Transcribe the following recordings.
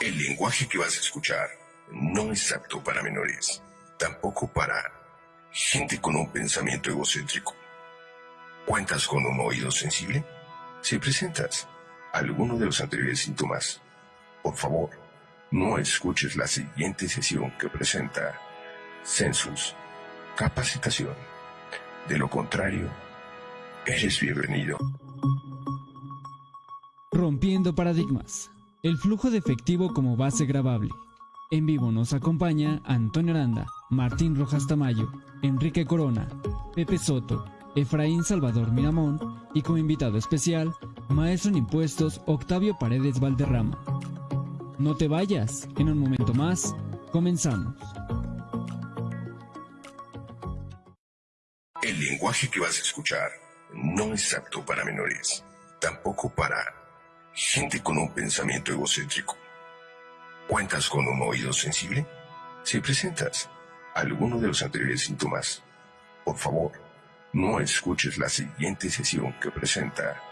El lenguaje que vas a escuchar no es apto para menores, tampoco para gente con un pensamiento egocéntrico. ¿Cuentas con un oído sensible? Si presentas alguno de los anteriores síntomas, por favor, no escuches la siguiente sesión que presenta Census Capacitación. De lo contrario, eres bienvenido. Rompiendo paradigmas. El flujo de efectivo como base grabable. En vivo nos acompaña Antonio Aranda, Martín Rojas Tamayo, Enrique Corona, Pepe Soto, Efraín Salvador Miramón y como invitado especial, maestro en impuestos Octavio Paredes Valderrama. No te vayas, en un momento más, comenzamos. El lenguaje que vas a escuchar no es apto para menores, tampoco para gente con un pensamiento egocéntrico. ¿Cuentas con un oído sensible? Si presentas alguno de los anteriores síntomas, por favor, no escuches la siguiente sesión que presenta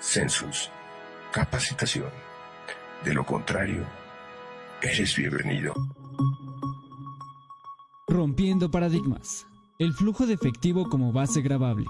Census Capacitación. De lo contrario, eres bienvenido. Rompiendo paradigmas. El flujo de efectivo como base grabable.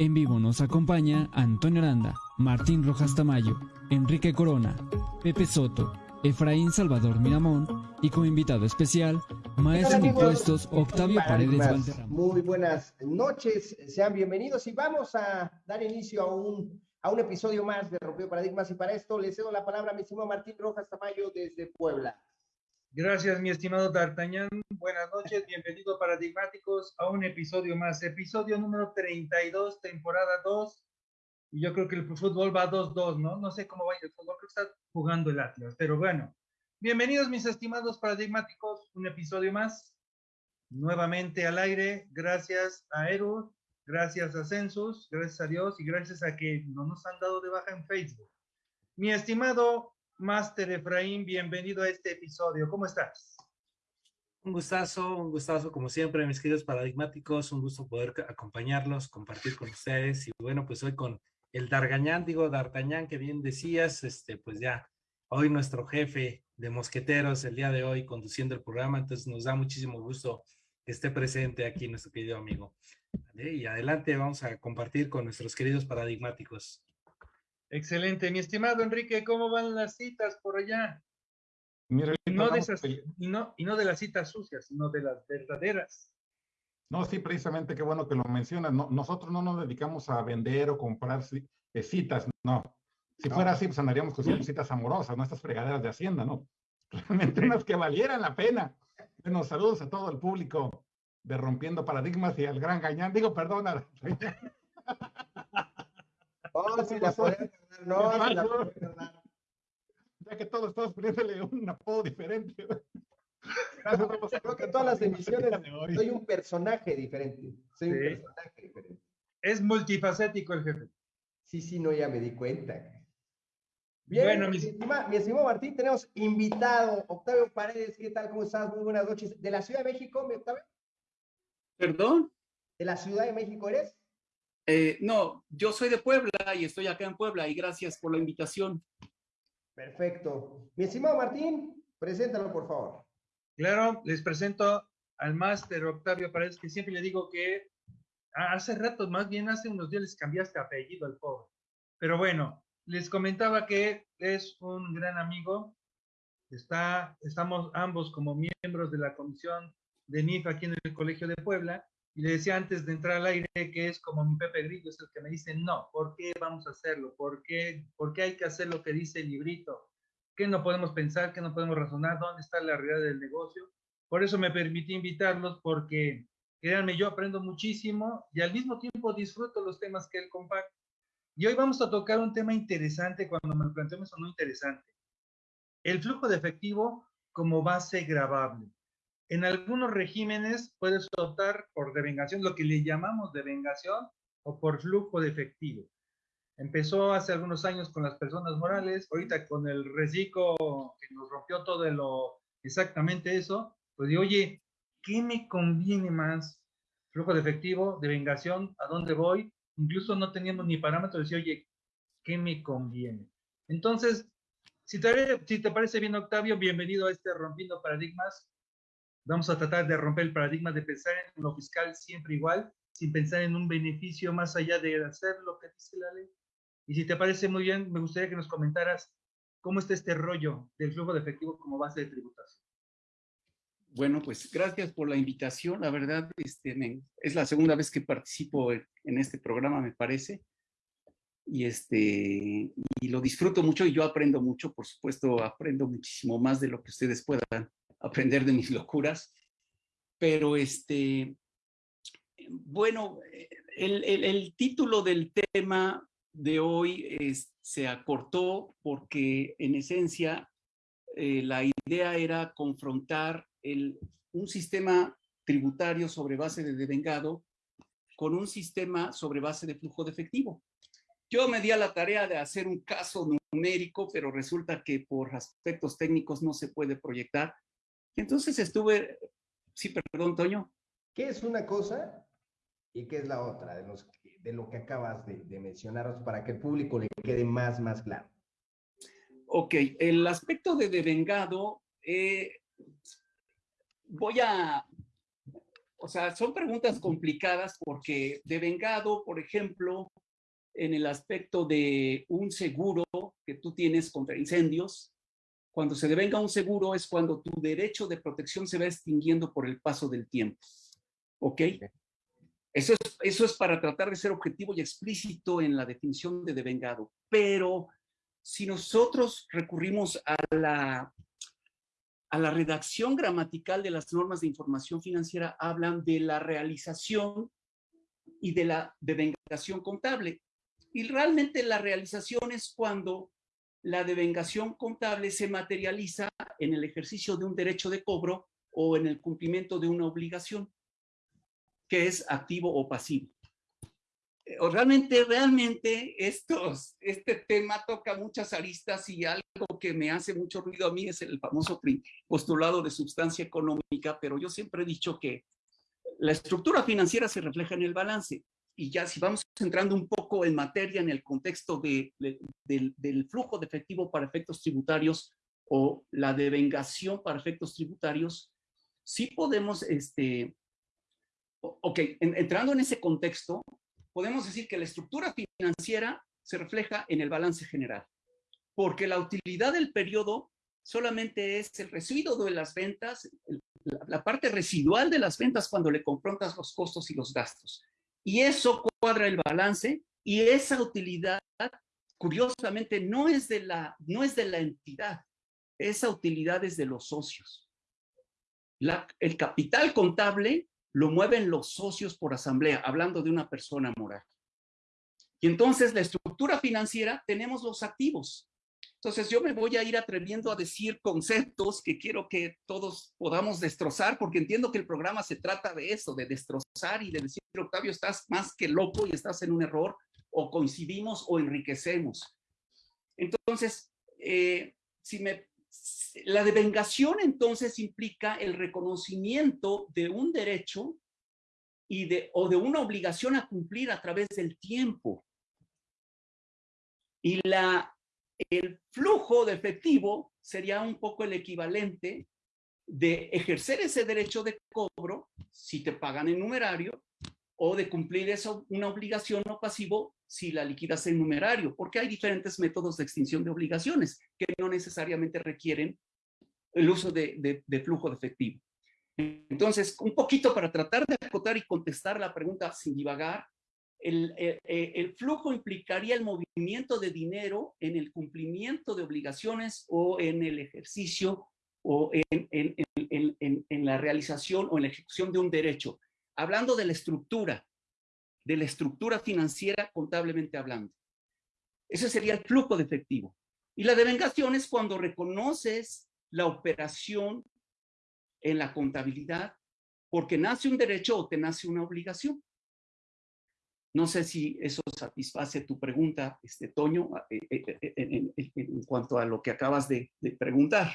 En vivo nos acompaña Antonio Aranda, Martín Rojas Tamayo, Enrique Corona, Pepe Soto, Efraín Salvador Miramón y como invitado especial, maestro en impuestos Octavio Paredes Valderrama. Muy buenas noches, sean bienvenidos y vamos a dar inicio a un, a un episodio más de Rompió Paradigmas y para esto le cedo la palabra a mi estimado Martín Rojas Tamayo desde Puebla. Gracias, mi estimado D'Artagnan. Buenas noches, bienvenido paradigmáticos a un episodio más, episodio número 32, temporada 2, y yo creo que el fútbol va 2-2, ¿no? No sé cómo va el fútbol, creo que está jugando el Atlas, pero bueno. Bienvenidos mis estimados paradigmáticos, un episodio más, nuevamente al aire, gracias a Eru, gracias a Census, gracias a Dios y gracias a que no nos han dado de baja en Facebook. Mi estimado Master Efraín, bienvenido a este episodio, ¿cómo estás? Un gustazo, un gustazo como siempre, mis queridos paradigmáticos, un gusto poder acompañarlos, compartir con ustedes y bueno, pues hoy con el Dargañán, digo D'Artagnan, que bien decías, este, pues ya, hoy nuestro jefe de mosqueteros el día de hoy conduciendo el programa, entonces nos da muchísimo gusto que esté presente aquí nuestro querido amigo. Y adelante vamos a compartir con nuestros queridos paradigmáticos. Excelente, mi estimado Enrique, ¿cómo van las citas por allá? Mira, y, no de esas, y, no, y no de las citas sucias, sino de las verdaderas. No, sí, precisamente, qué bueno que lo mencionas. No, nosotros no nos dedicamos a vender o comprar eh, citas, no. Si fuera así, pues andaríamos con citas amorosas, no estas fregaderas de Hacienda, ¿no? Realmente unas que valieran la pena. Bueno, saludos a todo el público de Rompiendo Paradigmas y al gran Gañán. Digo, perdona. Oh, sí, la no, la Ya que todos estamos poniéndole un apodo diferente. Creo que todas las emisiones soy un personaje diferente. Soy un personaje diferente. Es multifacético el jefe. Sí, sí, no, ya me di cuenta. Bien, bueno, mi, mi estimado Martín, tenemos invitado Octavio Paredes. ¿Qué tal? ¿Cómo estás? Muy buenas noches. ¿De la Ciudad de México, mi Octavio? ¿Perdón? ¿De la Ciudad de México eres? Eh, no, yo soy de Puebla y estoy acá en Puebla y gracias por la invitación. Perfecto. Mi estimado Martín, preséntalo, por favor. Claro, les presento al máster Octavio Paredes, que siempre le digo que hace rato, más bien hace unos días les cambiaste apellido al pobre. Pero bueno, les comentaba que es un gran amigo. Está, estamos ambos como miembros de la comisión de NIF aquí en el Colegio de Puebla. Y le decía antes de entrar al aire que es como mi Pepe Grillo, es el que me dice, no, ¿por qué vamos a hacerlo? ¿Por qué, ¿Por qué hay que hacer lo que dice el librito? qué no podemos pensar, qué no podemos razonar, dónde está la realidad del negocio. Por eso me permití invitarlos porque, créanme, yo aprendo muchísimo y al mismo tiempo disfruto los temas que él comparte. Y hoy vamos a tocar un tema interesante cuando me lo planteó me sonó interesante. El flujo de efectivo como base grabable. En algunos regímenes puedes optar por devengación, lo que le llamamos devengación o por flujo de efectivo. Empezó hace algunos años con las personas morales, ahorita con el reciclo que nos rompió todo de lo exactamente eso, pues digo, oye, ¿qué me conviene más? Flujo de efectivo, de vengación, ¿a dónde voy? Incluso no teniendo ni parámetros, decía, oye, ¿qué me conviene? Entonces, Si te, si te parece bien, Octavio, bienvenido a este Rompiendo Paradigmas. Vamos a tratar de romper el paradigma de pensar en lo fiscal siempre igual, sin pensar en un beneficio más allá de hacer lo que dice la ley. Y si te parece muy bien, me gustaría que nos comentaras cómo está este rollo del flujo de efectivo como base de tributación. Bueno, pues gracias por la invitación. La verdad, este, es la segunda vez que participo en, este programa, me parece. Y, este, y lo disfruto mucho y yo aprendo mucho. Por supuesto, aprendo muchísimo más de lo que ustedes puedan aprender de mis locuras. Pero, este, bueno, el, el, título del tema de hoy se acortó porque en esencia eh, la idea era confrontar un sistema tributario sobre base de devengado con un sistema sobre base de flujo de efectivo. Yo me di a la tarea de hacer un caso numérico, pero resulta que por aspectos técnicos no se puede proyectar. Entonces estuve, sí, perdón, Toño. ¿Qué es una cosa y qué es la otra de, los, de lo que acabas de, de mencionar para que el público le quede más, más claro? Ok, el aspecto de devengado eh, voy a, o sea, son preguntas complicadas porque de vengado, por ejemplo, en el aspecto de un seguro que tú tienes contra incendios, cuando se devenga un seguro es cuando tu derecho de protección se va extinguiendo por el paso del tiempo. ¿Ok? Eso es, eso es para tratar de ser objetivo y explícito en la definición de devengado. Pero si nosotros recurrimos a la a la redacción gramatical de las normas de información financiera hablan de la realización y de la devengación contable. Y realmente la realización es cuando la devengación contable se materializa en el ejercicio de un derecho de cobro o en el cumplimiento de una obligación, que es activo o pasivo realmente, realmente estos, este tema toca muchas aristas y algo que me hace mucho ruido a mí es el famoso postulado de sustancia económica, pero yo siempre he dicho que la estructura financiera se refleja en el balance. Y ya si vamos entrando un poco en materia en el contexto de, del flujo de efectivo para efectos tributarios o la devengación para efectos tributarios, sí podemos, este, ok, entrando en ese contexto, podemos decir que la estructura financiera se refleja en el balance general, porque la utilidad del periodo solamente es el residuo de las ventas, la parte residual de las ventas cuando le confrontas los costos y los gastos. Y eso cuadra el balance y esa utilidad, curiosamente, no es de la, no es de la entidad, esa utilidad es de los socios. el capital contable lo mueven los socios por asamblea, hablando de una persona moral. Y entonces la estructura financiera tenemos los activos. Entonces yo me voy a ir atreviendo a decir conceptos que quiero que todos podamos destrozar, porque entiendo que el programa se trata de eso, de destrozar y de decir, Octavio, estás más que loco y estás en un error, o coincidimos o enriquecemos. Entonces, eh, si me la devengación entonces implica el reconocimiento de un derecho y de, o de una obligación a cumplir a través del tiempo. Y la, el flujo de efectivo sería un poco el equivalente de ejercer ese derecho de cobro, si te pagan en numerario, o de cumplir eso, una obligación no pasivo si la liquidas en numerario, porque hay diferentes métodos de extinción de obligaciones que no necesariamente requieren el uso de, flujo de efectivo. Entonces, un poquito para tratar de acotar y contestar la pregunta sin divagar, el, el, flujo implicaría el movimiento de dinero en el cumplimiento de obligaciones o en el ejercicio o en, la realización o en la ejecución de un derecho hablando de la estructura, de la estructura financiera contablemente hablando. Ese sería el flujo de efectivo. Y la devengación es cuando reconoces la operación en la contabilidad porque nace un derecho o te nace una obligación. No sé si eso satisface tu pregunta, este, Toño, eh, eh, eh, en, cuanto a lo que acabas de preguntar.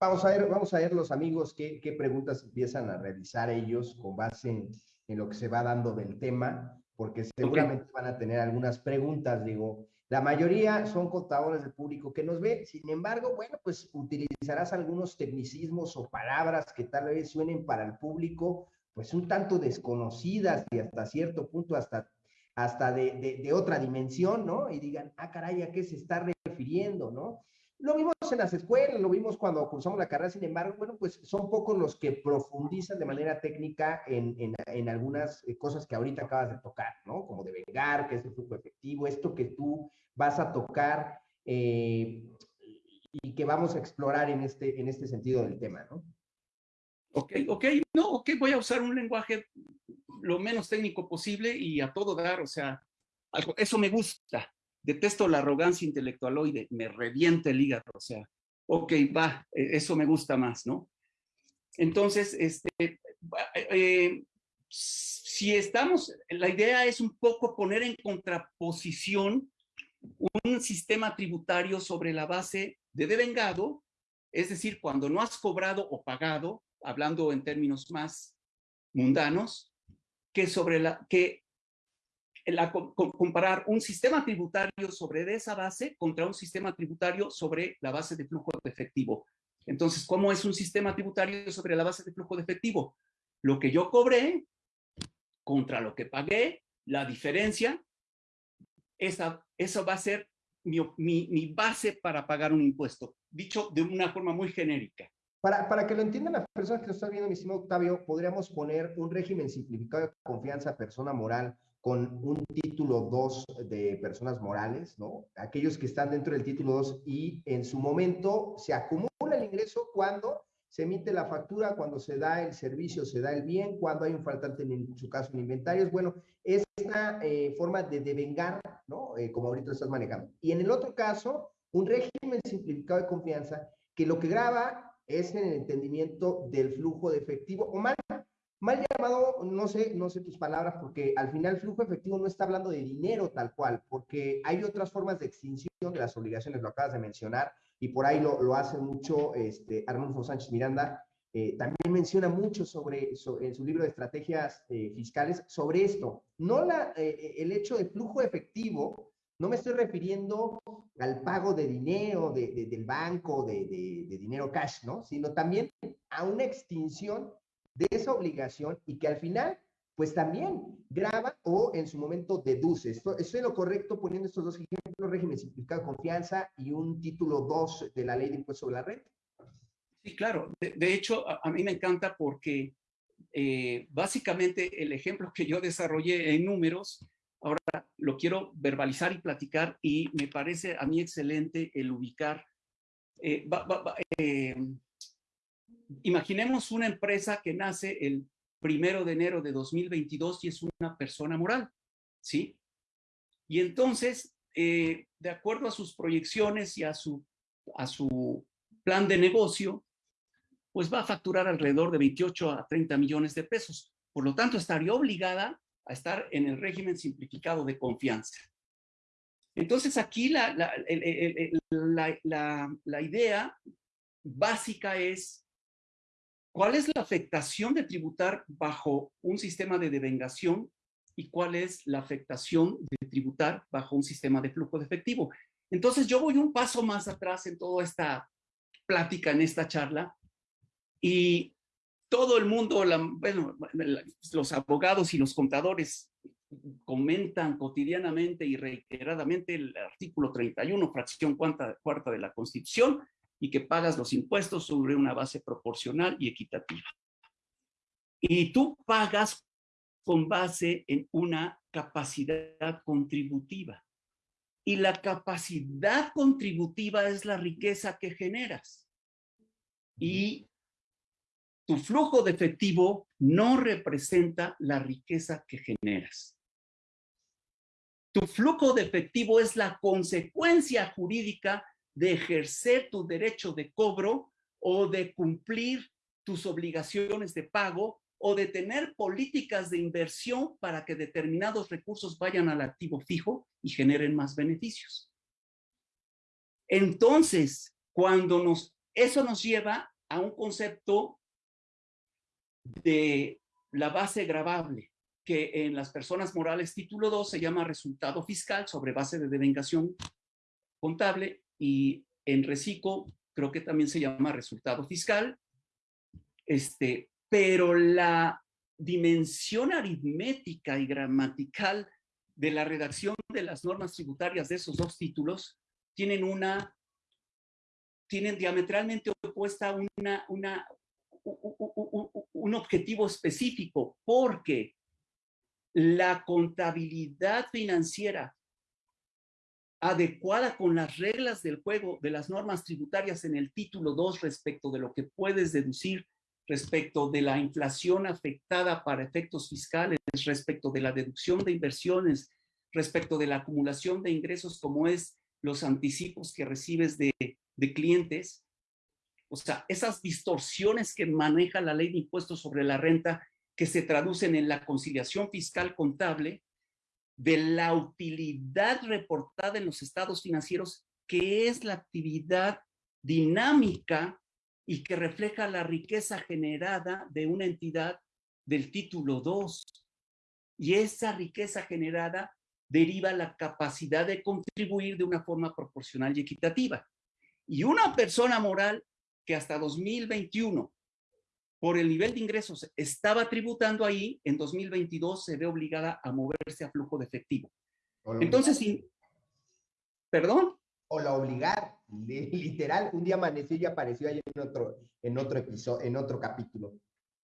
Vamos a ver, vamos a ver los amigos qué, qué preguntas empiezan a realizar ellos con base en, en, lo que se va dando del tema, porque seguramente van a tener algunas preguntas, digo. La mayoría son contadores del público que nos ve. Sin embargo, bueno, pues utilizarás algunos tecnicismos o palabras que tal vez suenen para el público, pues un tanto desconocidas y hasta cierto punto hasta, hasta de, de otra dimensión, ¿no? Y digan, ah, caray, ¿a qué se está refiriendo, no? Lo vimos en las escuelas, lo vimos cuando cursamos la carrera, sin embargo, bueno, pues son pocos los que profundizan de manera técnica en, en, algunas eh, cosas que ahorita acabas de tocar, ¿no? Como de vengar, que es el flujo efectivo, esto que tú vas a tocar eh, y que vamos a explorar en este, en este sentido del tema, ¿no? Ok, ok, no, ok, voy a usar un lenguaje lo menos técnico posible y a todo dar, o sea, algo, eso me gusta, detesto la arrogancia intelectualoide, me revienta el hígado, o sea, ok, va, e, eso me gusta más, ¿no? Entonces, este, eh, si estamos, la idea es un poco poner en contraposición un sistema tributario sobre la base de devengado, es decir, cuando no has cobrado o pagado, hablando en términos más mundanos, que sobre la que comparar un sistema tributario sobre esa base contra un sistema tributario sobre la base de flujo de efectivo. Entonces, ¿cómo es un sistema tributario sobre la base de flujo de efectivo? Lo que yo cobré contra lo que pagué, la diferencia, esa, eso va a ser mi, mi, mi base para pagar un impuesto, dicho de una forma muy genérica. Para, para, que lo entiendan las personas que nos están viendo, mi estimado Octavio, podríamos poner un régimen simplificado de confianza persona moral con un título 2 de personas morales, ¿no? Aquellos que están dentro del título 2 y en su momento se acumula el ingreso cuando se emite la factura, cuando se da el servicio, se da el bien, cuando hay un faltante en su caso en inventarios. Bueno, es una eh, forma de devengar, ¿no? Eh, como ahorita lo estás manejando. Y en el otro caso, un régimen simplificado de confianza que lo que graba es en el entendimiento del flujo de efectivo o más Mal llamado, no sé, no sé tus palabras, porque al final flujo efectivo no está hablando de dinero tal cual, porque hay otras formas de extinción de las obligaciones, lo acabas de mencionar, y por ahí lo, lo hace mucho este, Arnulfo Sánchez Miranda, eh, también menciona mucho sobre, en su libro de estrategias eh, fiscales sobre esto. No la, eh, el hecho de flujo efectivo, no me estoy refiriendo al pago de dinero de, del banco, de, de, dinero cash, ¿no? Sino también a una extinción de esa obligación y que al final, pues también graba o en su momento deduce. Esto, es lo correcto poniendo estos dos ejemplos, régimen simplificado de confianza y un título 2 de la ley de impuesto sobre la renta. Sí, claro. De, hecho, a, mí me encanta porque eh, básicamente el ejemplo que yo desarrollé en números, ahora lo quiero verbalizar y platicar y me parece a mí excelente el ubicar. Eh, eh, imaginemos una empresa que nace el primero de enero de 2022 y es una persona moral, ¿sí? Y entonces, eh, de acuerdo a sus proyecciones y a su, a su plan de negocio, pues va a facturar alrededor de 28 a 30 millones de pesos. Por lo tanto, estaría obligada a estar en el régimen simplificado de confianza. Entonces, aquí la, la, la, la idea básica es ¿Cuál es la afectación de tributar bajo un sistema de devengación y cuál es la afectación de tributar bajo un sistema de flujo de efectivo? Entonces yo voy un paso más atrás en toda esta plática, en esta charla, y todo el mundo, bueno, los abogados y los contadores comentan cotidianamente y reiteradamente el artículo 31, fracción cuarta, cuarta de la Constitución, y que pagas los impuestos sobre una base proporcional y equitativa. Y tú pagas con base en una capacidad contributiva. Y la capacidad contributiva es la riqueza que generas. Y tu flujo de efectivo no representa la riqueza que generas. Tu flujo de efectivo es la consecuencia jurídica de ejercer tu derecho de cobro o de cumplir tus obligaciones de pago o de tener políticas de inversión para que determinados recursos vayan al activo fijo y generen más beneficios. Entonces, cuando nos, eso nos lleva a un concepto de la base gravable. que en las personas morales título 2 se llama resultado fiscal sobre base de devengación contable y en reciclo creo que también se llama resultado fiscal. Este, pero la dimensión aritmética y gramatical de la redacción de las normas tributarias de esos dos títulos tienen una tienen diametralmente opuesta una, una, un objetivo específico, porque la contabilidad financiera adecuada con las reglas del juego de las normas tributarias en el título 2 respecto de lo que puedes deducir respecto de la inflación afectada para efectos fiscales, respecto de la deducción de inversiones, respecto de la acumulación de ingresos como es los anticipos que recibes de, de clientes. O sea, esas distorsiones que maneja la ley de impuestos sobre la renta que se traducen en la conciliación fiscal contable de la utilidad reportada en los estados financieros, que es la actividad dinámica y que refleja la riqueza generada de una entidad del título 2. Y esa riqueza generada deriva la capacidad de contribuir de una forma proporcional y equitativa. Y una persona moral que hasta 2021 por el nivel de ingresos estaba tributando ahí, en 2022 se ve obligada a moverse a flujo de efectivo. Entonces, ¿perdón? O la obligar, literal, un día amaneció y apareció ahí en otro, en otro episodio, en otro capítulo.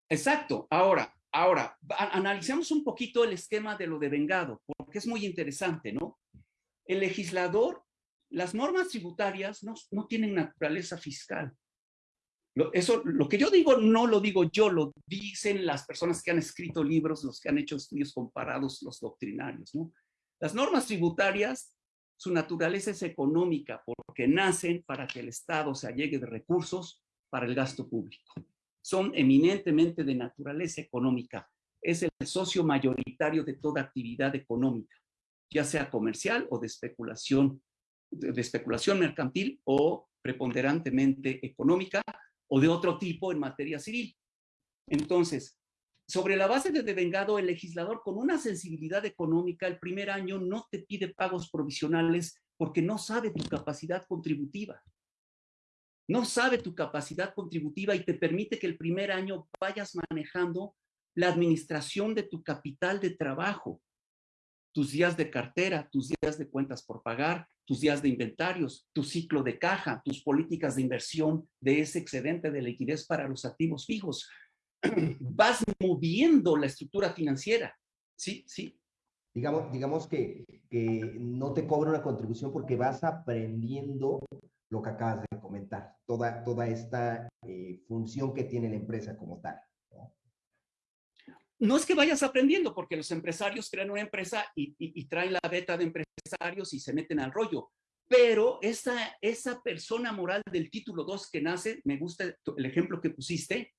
Exacto. Ahora, ahora, analicemos un poquito el esquema de lo de vengado, porque es muy interesante, ¿no? El legislador, las normas tributarias no, no tienen naturaleza fiscal. Eso, lo que yo digo no lo digo yo, lo dicen las personas que han escrito libros, los que han hecho estudios comparados, los doctrinarios. ¿no? Las normas tributarias, su naturaleza es económica porque nacen para que el Estado se allegue de recursos para el gasto público. Son eminentemente de naturaleza económica. Es el socio mayoritario de toda actividad económica, ya sea comercial o de especulación, de especulación mercantil o preponderantemente económica, o de otro tipo en materia civil. Entonces, sobre la base de devengado, el legislador con una sensibilidad económica el primer año no te pide pagos provisionales porque no sabe tu capacidad contributiva. No sabe tu capacidad contributiva y te permite que el primer año vayas manejando la administración de tu capital de trabajo, tus días de cartera, tus días de cuentas por pagar, tus días de inventarios, tu ciclo de caja, tus políticas de inversión de ese excedente de liquidez para los activos fijos. Vas moviendo la estructura financiera. Sí, sí. Digamos, digamos que, no te cobra una contribución porque vas aprendiendo lo que acabas de comentar, toda, toda esta eh, función que tiene la empresa como tal no es que vayas aprendiendo, porque los empresarios crean una empresa y, traen la beta de empresarios y se meten al rollo. Pero esa, esa persona moral del título 2 que nace, me gusta el ejemplo que pusiste,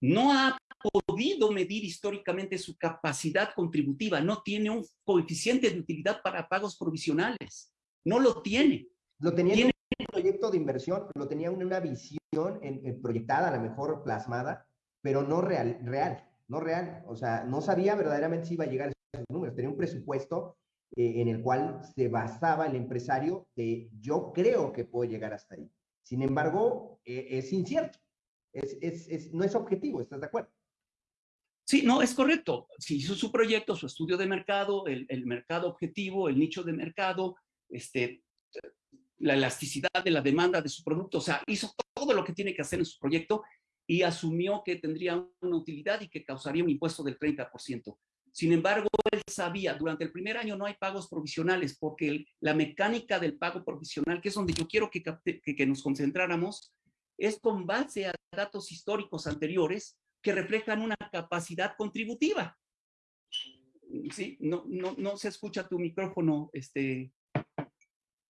no ha podido medir históricamente su capacidad contributiva, no tiene un coeficiente de utilidad para pagos provisionales, no lo tiene. Lo tenía en un proyecto de inversión, lo tenía en una visión en, proyectada, a lo mejor plasmada, pero no real. real no real. O sea, no sabía verdaderamente si iba a llegar a esos números. Tenía un presupuesto eh, en el cual se basaba el empresario de yo creo que puedo llegar hasta ahí. Sin embargo, eh, es incierto. Es, es, es, no es objetivo, ¿estás de acuerdo? Sí, no, es correcto. Si hizo su proyecto, su estudio de mercado, el, el mercado objetivo, el nicho de mercado, este, la elasticidad de la demanda de su producto, o sea, hizo todo lo que tiene que hacer en su proyecto y asumió que tendría una utilidad y que causaría un impuesto del 30%. Sin embargo, él sabía, durante el primer año no hay pagos provisionales porque la mecánica del pago provisional, que es donde yo quiero que, que, nos concentráramos, es con base a datos históricos anteriores que reflejan una capacidad contributiva. Sí, no, no, no se escucha tu micrófono, este.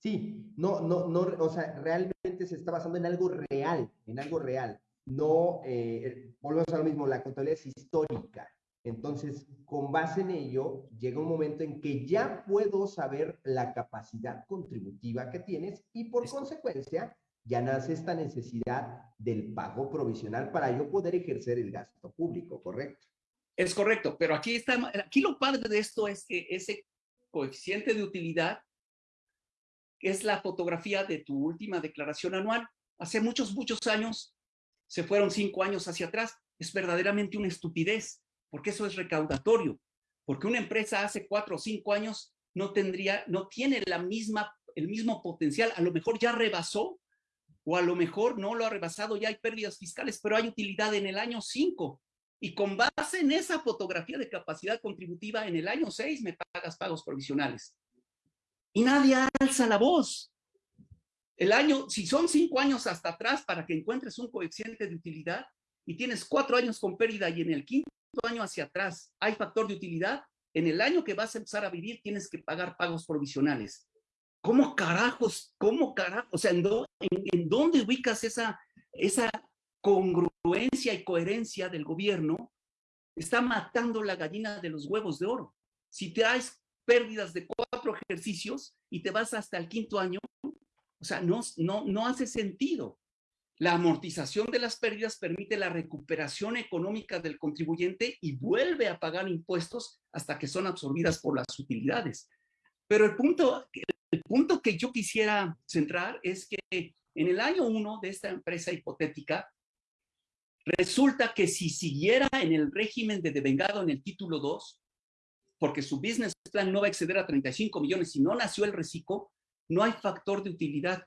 Sí, no, no, no, o sea, realmente se está basando en algo real, en algo real no, eh, volvemos a lo mismo, la contabilidad es histórica. Entonces, con base en ello, llega un momento en que ya puedo saber la capacidad contributiva que tienes y por consecuencia ya nace esta necesidad del pago provisional para yo poder ejercer el gasto público, ¿correcto? Es correcto, pero aquí está, aquí lo padre de esto es que ese coeficiente de utilidad es la fotografía de tu última declaración anual. Hace muchos, muchos años, se fueron cinco años hacia atrás. Es verdaderamente una estupidez, porque eso es recaudatorio. Porque una empresa hace cuatro o cinco años no tendría, no tiene la misma, el mismo potencial. A lo mejor ya rebasó, o a lo mejor no lo ha rebasado, ya hay pérdidas fiscales, pero hay utilidad en el año 5. Y con base en esa fotografía de capacidad contributiva, en el año 6 me pagas pagos provisionales. Y nadie alza la voz. El año, si son cinco años hasta atrás para que encuentres un coeficiente de utilidad y tienes cuatro años con pérdida y en el quinto año hacia atrás hay factor de utilidad, en el año que vas a empezar a vivir tienes que pagar pagos provisionales. ¿Cómo carajos? ¿Cómo carajos? O sea, ¿en, dónde ubicas esa, esa congruencia y coherencia del gobierno está matando la gallina de los huevos de oro. Si traes pérdidas de cuatro ejercicios y te vas hasta el quinto año, o sea, no, no, no hace sentido. La amortización de las pérdidas permite la recuperación económica del contribuyente y vuelve a pagar impuestos hasta que son absorbidas por las utilidades. Pero el punto, el punto que yo quisiera centrar es que en el año uno de esta empresa hipotética, Resulta que si siguiera en el régimen de devengado en el título 2, porque su business plan no va a exceder a 35 millones y no nació el reciclo, no hay factor de utilidad.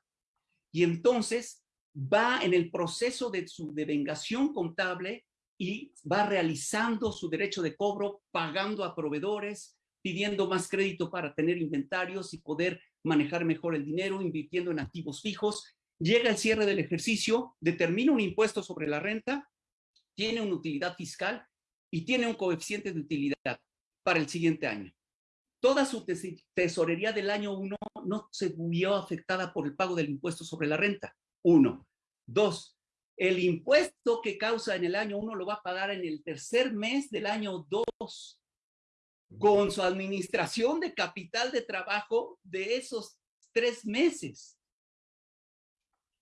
Y entonces va en el proceso de su devengación contable y va realizando su derecho de cobro, pagando a proveedores, pidiendo más crédito para tener inventarios y poder manejar mejor el dinero, invirtiendo en activos fijos llega el cierre del ejercicio, determina un impuesto sobre la renta, tiene una utilidad fiscal y tiene un coeficiente de utilidad para el siguiente año. Toda su tesorería del año 1 no se vio afectada por el pago del impuesto sobre la renta. Uno. Dos, el impuesto que causa en el año 1 lo va a pagar en el tercer mes del año 2 con su administración de capital de trabajo de esos tres meses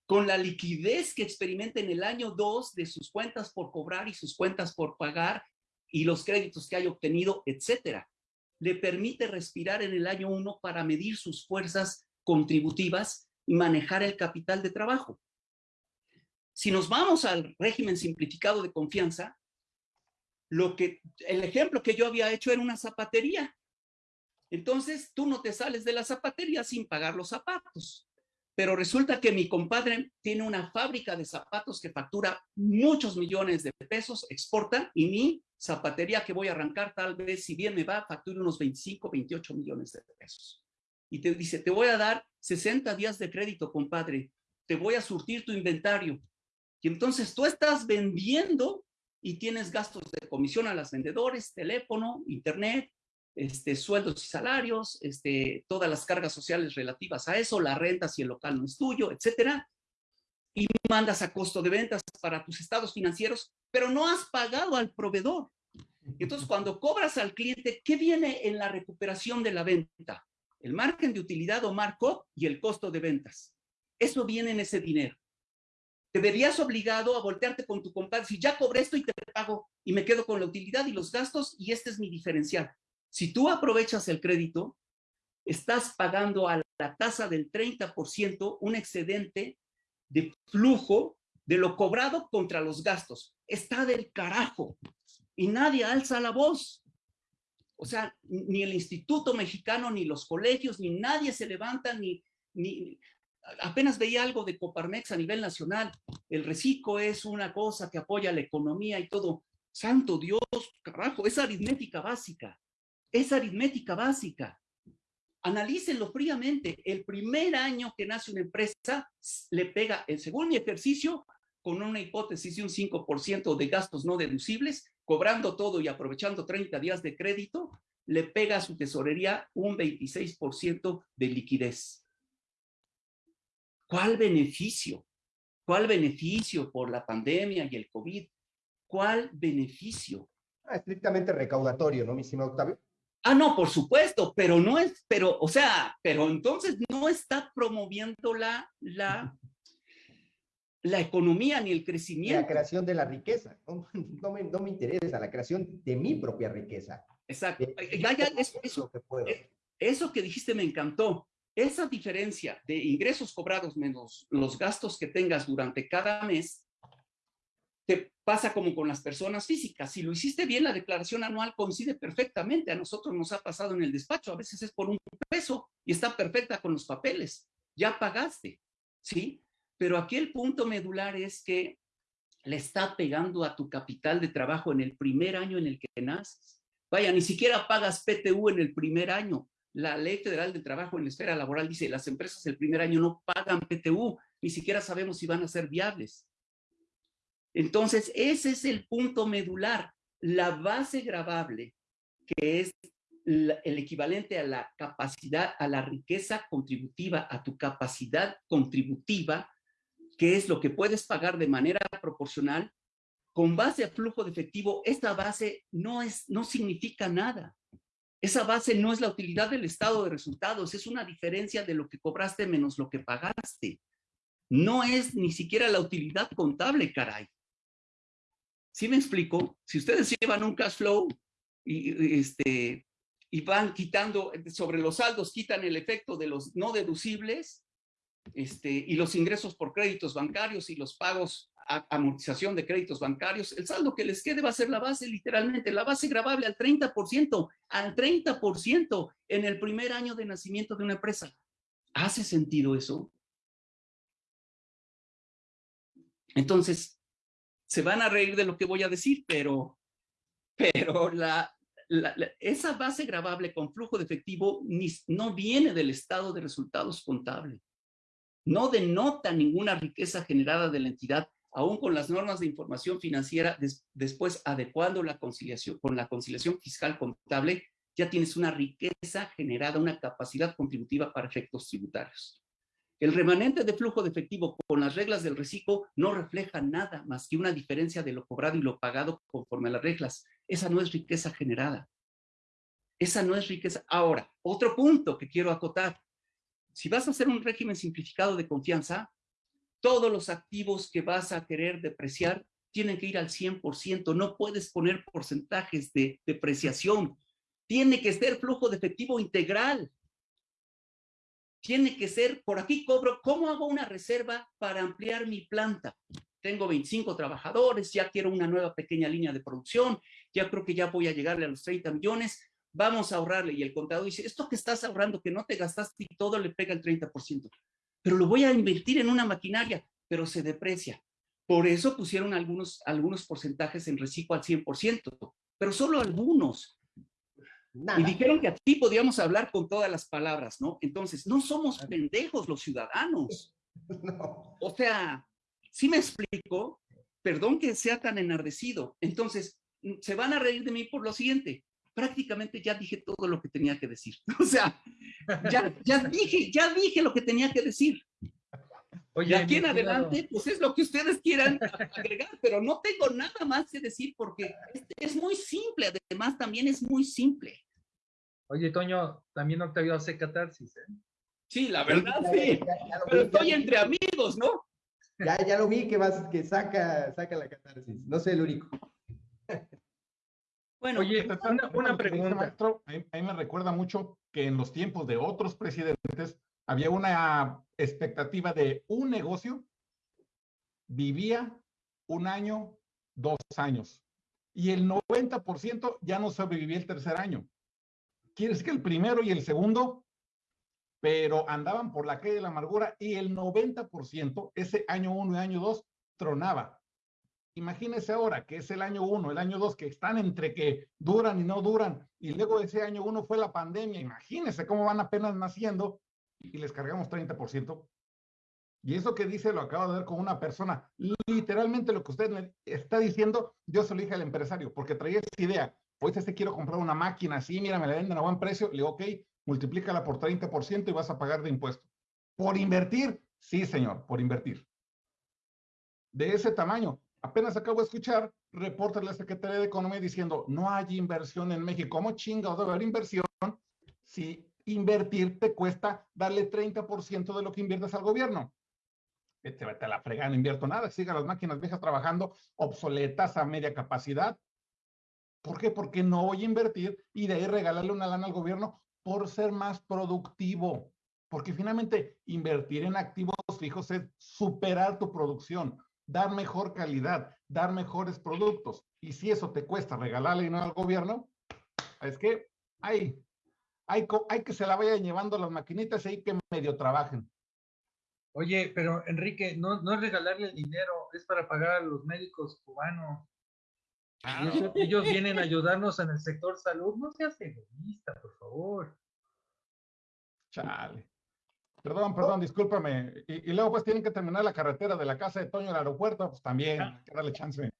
con la liquidez que experimenta en el año 2 de sus cuentas por cobrar y sus cuentas por pagar y los créditos que haya obtenido, etcétera. Le permite respirar en el año 1 para medir sus fuerzas contributivas y manejar el capital de trabajo. Si nos vamos al régimen simplificado de confianza, lo que, el ejemplo que yo había hecho era una zapatería. Entonces, tú no te sales de la zapatería sin pagar los zapatos. Pero resulta que mi compadre tiene una fábrica de zapatos que factura muchos millones de pesos, exporta, y mi zapatería que voy a arrancar tal vez, si bien me va, factura unos 25, 28 millones de pesos. Y te dice, te voy a dar 60 días de crédito, compadre, te voy a surtir tu inventario. Y entonces tú estás vendiendo y tienes gastos de comisión a los vendedores, teléfono, internet, este, sueldos y salarios, este, todas las cargas sociales relativas a eso, la renta si el local no es tuyo, etcétera, y mandas a costo de ventas para tus estados financieros, pero no has pagado al proveedor. Entonces, cuando cobras al cliente, ¿qué viene en la recuperación de la venta? El margen de utilidad o markup y el costo de ventas. Eso viene en ese dinero. Te verías obligado a voltearte con tu compadre, si ya cobré esto y te pago y me quedo con la utilidad y los gastos y este es mi diferencial. Si tú aprovechas el crédito, estás pagando a la tasa del 30% un excedente de flujo de lo cobrado contra los gastos. Está del carajo y nadie alza la voz. O sea, ni el Instituto Mexicano, ni los colegios, ni nadie se levanta, ni, ni apenas veía algo de Coparmex a nivel nacional. El reciclo es una cosa que apoya la economía y todo. Santo Dios, carajo, es aritmética básica. Es aritmética básica. Analícenlo fríamente. El primer año que nace una empresa le pega, el segundo ejercicio, con una hipótesis de un 5% de gastos no deducibles, cobrando todo y aprovechando 30 días de crédito, le pega a su tesorería un 26% de liquidez. ¿Cuál beneficio? ¿Cuál beneficio por la pandemia y el COVID? ¿Cuál beneficio? Ah, estrictamente recaudatorio, ¿no, mi estimado Octavio? Ah, no, por supuesto, pero no es, pero, o sea, pero entonces no está promoviendo la, la, la economía ni el La crecimiento. creación de la riqueza. No, no me, no me interesa la creación de mi propia riqueza. Exacto. Eh, Ya, ya, eso, que puedo. eh, eso que dijiste me encantó. Esa diferencia de ingresos cobrados menos los gastos que tengas durante cada mes, te pasa como con las personas físicas. Si lo hiciste bien, la declaración anual coincide perfectamente. A nosotros nos ha pasado en el despacho. A veces es por un peso y está perfecta con los papeles. Ya pagaste, ¿sí? Pero aquí el punto medular es que le está pegando a tu capital de trabajo en el primer año en el que naces. Vaya, ni siquiera pagas PTU en el primer año. La Ley Federal del Trabajo en la esfera laboral dice, las empresas el primer año no pagan PTU, ni siquiera sabemos si van a ser viables. Entonces, ese es el punto medular, la base gravable, que es el equivalente a la capacidad, a la riqueza contributiva, a tu capacidad contributiva, que es lo que puedes pagar de manera proporcional, con base a flujo de efectivo, esta base no, es, no significa nada. Esa base no es la utilidad del estado de resultados, es una diferencia de lo que cobraste menos lo que pagaste. No es ni siquiera la utilidad contable, caray. ¿Sí me explico? Si ustedes llevan un cash flow y, este, van quitando sobre los saldos, quitan el efecto de los no deducibles este, y los ingresos por créditos bancarios y los pagos a amortización de créditos bancarios, el saldo que les quede va a ser la base, literalmente, la base gravable al 30%, al 30% en el primer año de nacimiento de una empresa. ¿Hace sentido eso? Entonces, se van a reír de lo que voy a decir, pero, pero la, esa base gravable con flujo de efectivo no viene del estado de resultados contable. No denota ninguna riqueza generada de la entidad, aún con las normas de información financiera, des- después adecuando la conciliación, con la conciliación fiscal contable, ya tienes una riqueza generada, una capacidad contributiva para efectos tributarios. El remanente de flujo de efectivo con las reglas del reciclo no refleja nada más que una diferencia de lo cobrado y lo pagado conforme a las reglas. Esa no es riqueza generada. Esa no es riqueza. Ahora, otro punto que quiero acotar. Si vas a hacer un régimen simplificado de confianza, todos los activos que vas a querer depreciar tienen que ir al 100%. No puedes poner porcentajes de depreciación. Tiene que ser flujo de efectivo integral tiene que ser, por aquí cobro, ¿cómo hago una reserva para ampliar mi planta? Tengo 25 trabajadores, ya quiero una nueva pequeña línea de producción, ya creo que ya voy a llegarle a los 30 millones, vamos a ahorrarle. Y el contador dice, esto que estás ahorrando, que no te gastaste y todo le pega el 30%, pero lo voy a invertir en una maquinaria, pero se deprecia. Por eso pusieron algunos, algunos porcentajes en reciclo al 100%, pero solo algunos. Nada. Y dijeron que aquí podíamos hablar con todas las palabras, ¿no? Entonces, no somos pendejos los ciudadanos. No. O sea, si me explico, perdón que sea tan enardecido. Entonces, se van a reír de mí por lo siguiente. Prácticamente ya dije todo lo que tenía que decir. O sea, ya, ya dije, ya dije lo que tenía que decir. Oye, Y aquí en adelante, pues es lo que ustedes quieran agregar, pero no tengo nada más que decir porque es, es muy simple. Además, también es muy simple. Oye, Toño, también Octavio hace catarsis, ¿eh? Sí, la verdad, sí. ya- ya lo Pero vi, estoy entre amigos, ¿no? Ya, ya lo vi que vas, que saca, saca la catarsis. No sé, Lurico. Bueno, Oye, Fíjate, una, una dice, pregunta. maestro, a mí, a mí me recuerda mucho que en los tiempos de otros presidentes había una expectativa de un negocio vivía un año, dos años, y el 90% ya no sobrevivía el tercer año. Quiere decir que el primero y el segundo, pero andaban por la calle de la amargura y el 90%, ese año uno y año dos, tronaba. Imagínese ahora que es el año uno, el año dos, que están entre que duran y no duran, y luego ese año uno fue la pandemia. Imagínese cómo van apenas naciendo y les cargamos 30%. Y eso que dice lo acabo de ver con una persona. Literalmente lo que usted está diciendo, yo se lo dije al empresario, porque traía esa idea. Ahorita te quiero comprar una máquina así, mira, me la venden a buen precio. Le digo, ok, multiplícala por 30% y vas a pagar de impuesto. ¿Por invertir? Sí, señor, por invertir. De ese tamaño. Apenas acabo de escuchar reportes de la Secretaría de Economía diciendo, no hay inversión en México. ¿Cómo chinga debe haber inversión si invertir te cuesta darle 30% de lo que inviertes al gobierno? te, te la fregan, no invierto nada, siga las máquinas viejas trabajando, obsoletas a media capacidad. ¿Por qué? Porque no voy a invertir y de ahí regalarle una lana al gobierno por ser más productivo. Porque finalmente invertir en activos fijos es superar tu producción, dar mejor calidad, dar mejores productos. Y si eso te cuesta regalarle dinero al gobierno, es que hay, hay, que se la vayan llevando las maquinitas y que medio trabajen. Oye, pero Enrique, no, no es regalarle el dinero, es para pagar a los médicos cubanos. Ah. Ellos, vienen a ayudarnos en el sector salud. No seas egoísta, por favor. Chale. Perdón, perdón, discúlpame. Y, luego pues tienen que terminar la carretera de la casa de Toño al aeropuerto, pues también, hay que darle chance.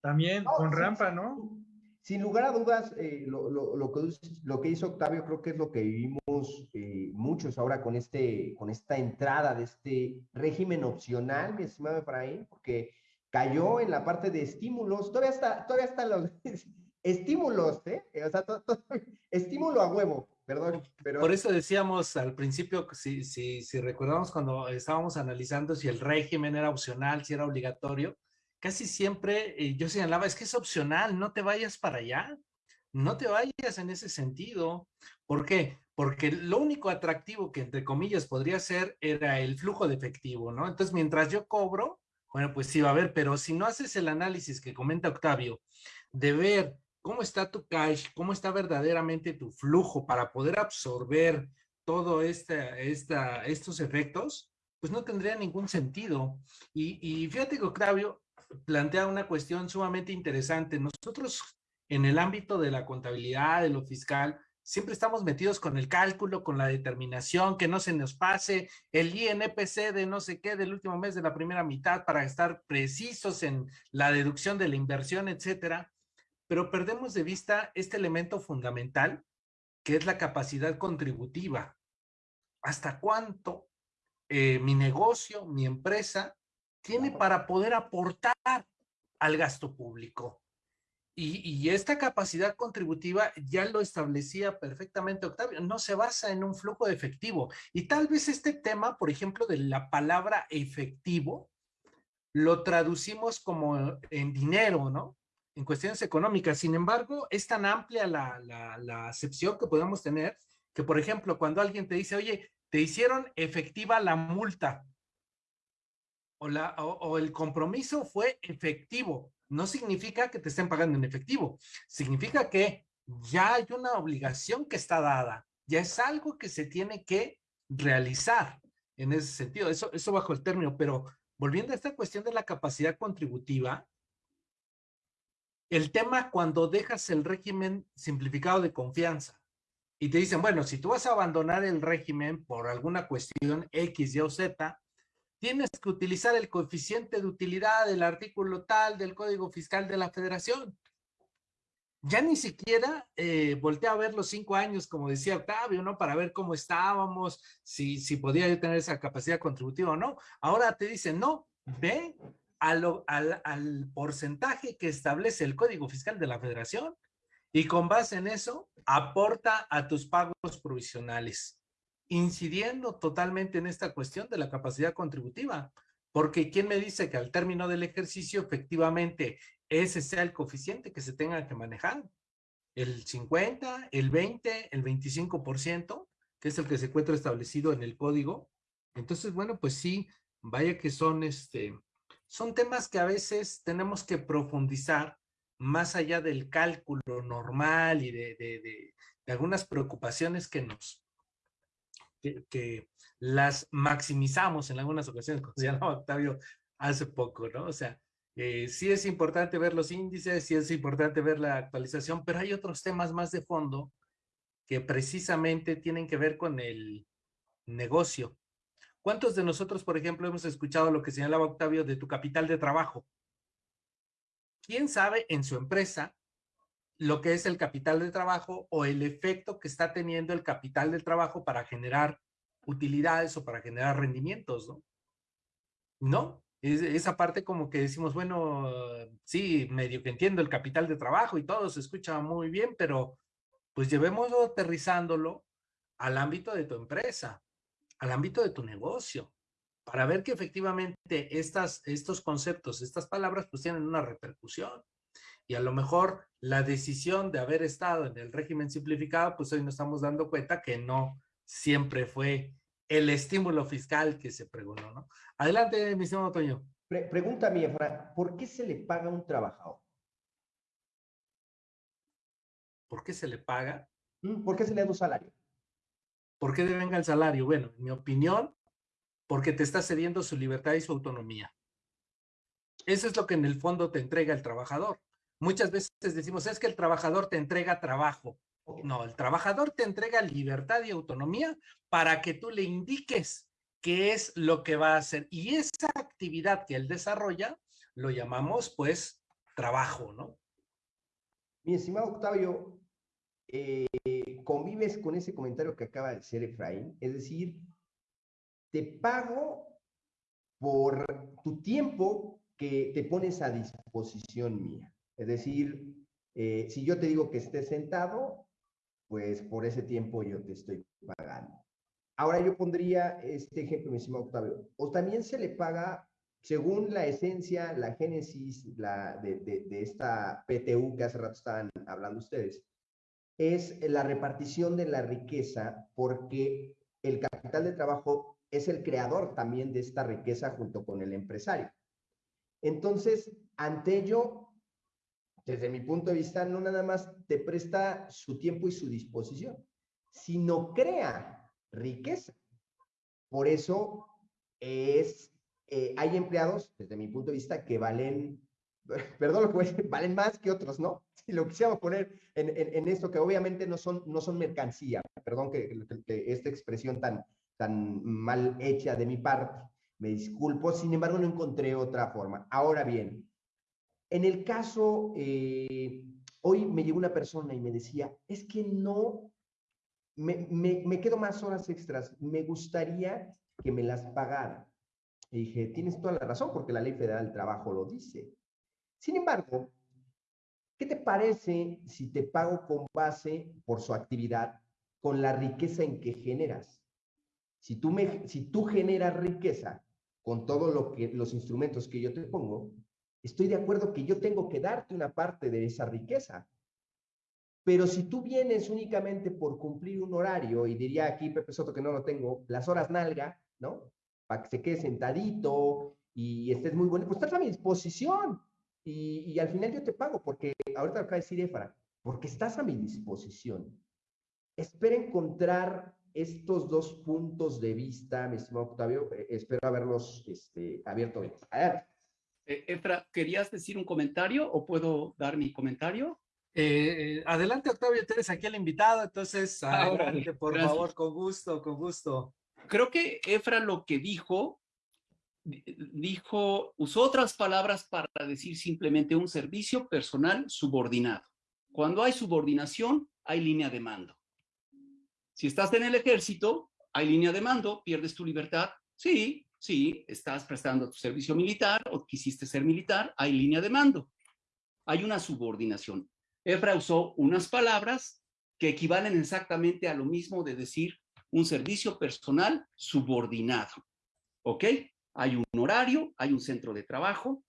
También, con rampa, ¿no? Sin lugar a dudas, eh, lo, lo, lo, que, lo, que, hizo Octavio creo que es lo que vivimos eh, muchos ahora con, este, con esta entrada de este régimen opcional, mi estimado Efraín, porque cayó en la parte de estímulos, todavía está, todavía están los estímulos, ¿eh? O sea, estímulo a huevo, perdón. Pero... Por eso decíamos al principio, si, si, si recordamos cuando estábamos analizando si el régimen era opcional, si era obligatorio, casi siempre eh, yo señalaba, es que es opcional, no te vayas para allá, no te vayas en ese sentido. ¿Por qué? Porque lo único atractivo que entre comillas podría ser era el flujo de efectivo, ¿no? Entonces, mientras yo cobro, bueno, pues sí va a haber, pero si no haces el análisis que comenta Octavio, de ver cómo está tu cash, cómo está verdaderamente tu flujo para poder absorber todo esta, estos efectos, pues no tendría ningún sentido. Y, y fíjate que Octavio, plantea una cuestión sumamente interesante. Nosotros en el ámbito de la contabilidad, de lo fiscal, siempre estamos metidos con el cálculo, con la determinación, que no se nos pase el INPC de no sé qué del último mes de la primera mitad para estar precisos en la deducción de la inversión, etcétera. Pero perdemos de vista este elemento fundamental, que es la capacidad contributiva. ¿Hasta cuánto eh, mi negocio, mi empresa, tiene para poder aportar al gasto público. Y, esta capacidad contributiva ya lo establecía perfectamente Octavio, no se basa en un flujo de efectivo. Y tal vez este tema, por ejemplo, de la palabra efectivo, lo traducimos como en dinero, ¿no? En cuestiones económicas. Sin embargo, es tan amplia la, la, la acepción que podemos tener que, por ejemplo, cuando alguien te dice, oye, te hicieron efectiva la multa, o, el compromiso fue efectivo. No significa que te estén pagando en efectivo. Significa que ya hay una obligación que está dada. Ya es algo que se tiene que realizar en ese sentido. Eso, eso bajo el término. Pero volviendo a esta cuestión de la capacidad contributiva, el tema cuando dejas el régimen simplificado de confianza y te dicen, bueno, si tú vas a abandonar el régimen por alguna cuestión X, Y o Z, tienes que utilizar el coeficiente de utilidad del artículo tal del Código Fiscal de la Federación. Ya ni siquiera eh, volteé a ver los cinco años, como decía Octavio, ¿no? Para ver cómo estábamos, si, si podía yo tener esa capacidad contributiva o no. Ahora te dicen, no, ve al, al porcentaje que establece el Código Fiscal de la Federación y con base en eso, aporta a tus pagos provisionales incidiendo totalmente en esta cuestión de la capacidad contributiva. Porque ¿quién me dice que al término del ejercicio efectivamente ese sea el coeficiente que se tenga que manejar? El 50, el 20, el 25%, que es el que se encuentra establecido en el código. Entonces, bueno, pues sí, vaya que son, este, son temas que a veces tenemos que profundizar más allá del cálculo normal y de, de algunas preocupaciones que nos que, las maximizamos en algunas ocasiones, como decía Octavio hace poco, ¿no? O sea, eh, sí es importante ver los índices, sí es importante ver la actualización, pero hay otros temas más de fondo que precisamente tienen que ver con el negocio. ¿Cuántos de nosotros, por ejemplo, hemos escuchado lo que señalaba Octavio de tu capital de trabajo? ¿Quién sabe en su empresa lo que es el capital de trabajo o el efecto que está teniendo el capital del trabajo para generar utilidades o para generar rendimientos, ¿no? No, esa parte como que decimos, bueno, sí, medio que entiendo el capital de trabajo y todo se escucha muy bien, pero pues llevémoslo aterrizándolo al ámbito de tu empresa, al ámbito de tu negocio. para ver que efectivamente estas, estos conceptos, estas palabras, pues tienen una repercusión. Y a lo mejor la decisión de haber estado en el régimen simplificado, pues hoy nos estamos dando cuenta que no siempre fue el estímulo fiscal que se pregonó, ¿no? Adelante, mi estimado Toño. pregunta mía, ¿por qué se le paga a un trabajador? ¿Por qué se le paga? Mm, ¿Por qué se le da un salario? ¿Por qué devenga el salario? Bueno, en mi opinión, porque te está cediendo su libertad y su autonomía. Eso es lo que en el fondo te entrega el trabajador. Muchas veces decimos, es que el trabajador te entrega trabajo. No, el trabajador te entrega libertad y autonomía para que tú le indiques qué es lo que va a hacer. Y esa actividad que él desarrolla, lo llamamos pues trabajo, ¿no? Mi estimado Octavio, eh, convives con ese comentario que acaba de hacer Efraín, es decir, te pago por tu tiempo que te pones a disposición mía. Es decir, eh, si yo te digo que estés sentado, pues por ese tiempo yo te estoy pagando. Ahora yo pondría este ejemplo, mi estimado Octavio. O también se le paga, según la esencia, la génesis de, de esta PTU que hace rato estaban hablando ustedes, es la repartición de la riqueza porque el capital de trabajo es el creador también de esta riqueza junto con el empresario. Entonces, ante ello, desde mi punto de vista, no nada más te presta su tiempo y su disposición, sino crea riqueza. Por eso es, eh, hay empleados, desde mi punto de vista, que valen, perdón lo que voy a decir, valen más que otros, ¿no? Si lo quisiéramos poner en, en, esto, que obviamente no son, no son mercancía, perdón que esta expresión tan, tan mal hecha de mi parte. Me disculpo, sin embargo no encontré otra forma. Ahora bien, en el caso, eh, hoy me llegó una persona y me decía, es que no, me, me, quedo más horas extras, me gustaría que me las pagara. Y dije, tienes toda la razón porque la ley federal del trabajo lo dice. Sin embargo, ¿qué te parece si te pago con base por su actividad, con la riqueza en que generas? Si tú, me, si tú generas riqueza con todos los instrumentos que yo te pongo, estoy de acuerdo que yo tengo que darte una parte de esa riqueza. Pero si tú vienes únicamente por cumplir un horario, y diría aquí Pepe Soto que no lo tengo, las horas nalga, ¿no? Para que se quede sentadito y estés muy bueno, pues estás a mi disposición. Y, al final yo te pago, porque ahorita acaba de decir Efra, porque estás a mi disposición. Espera encontrar estos dos puntos de vista, mi estimado Octavio, eh, espero haberlos este, abierto bien. A ver. Eh, Efra, ¿querías decir un comentario o puedo dar mi comentario? Eh, adelante, Octavio, tú eres aquí el invitado, entonces, ah, adelante, por favor, con gusto, con gusto. Creo que Efra lo que dijo, dijo, usó otras palabras para decir simplemente un servicio personal subordinado. Cuando hay subordinación, hay línea de mando. Si estás en el ejército, hay línea de mando, pierdes tu libertad. Sí, sí, estás prestando tu servicio militar o quisiste ser militar, hay línea de mando. Hay una subordinación. Efra usó unas palabras que equivalen exactamente a lo mismo de decir un servicio personal subordinado. ¿Ok? Hay un horario, hay un centro de trabajo,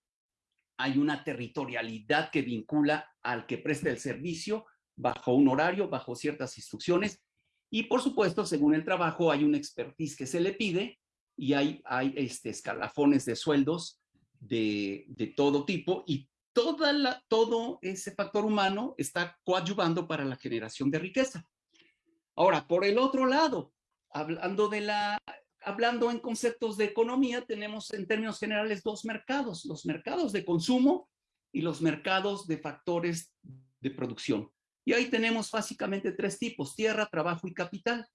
hay una territorialidad que vincula al que presta el servicio bajo un horario, bajo ciertas instrucciones, y por supuesto, según el trabajo, hay un expertise que se le pide y hay, hay este, escalafones de sueldos de, de todo tipo y toda la, todo ese factor humano está coadyuvando para la generación de riqueza. Ahora, por el otro lado, hablando de la hablando en conceptos de economía, tenemos en términos generales dos mercados, los mercados de consumo y los mercados de factores de producción. Y ahí tenemos básicamente tres tipos, tierra, trabajo y capital.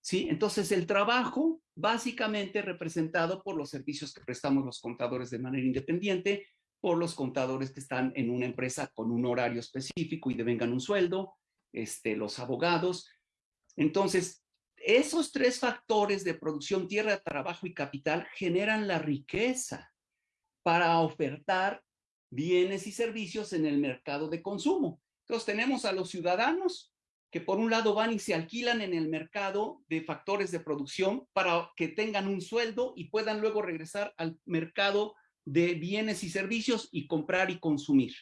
¿Sí? Entonces el trabajo básicamente representado por los servicios que prestamos los contadores de manera independiente, por los contadores que están en una empresa con un horario específico y devengan un sueldo, este, los abogados. Entonces, esos tres factores de producción, tierra, trabajo y capital generan la riqueza para ofertar bienes y servicios en el mercado de consumo. Entonces tenemos a los ciudadanos que por un lado van y se alquilan en el mercado de factores de producción para que tengan un sueldo y puedan luego regresar al mercado de bienes y servicios y comprar y consumir.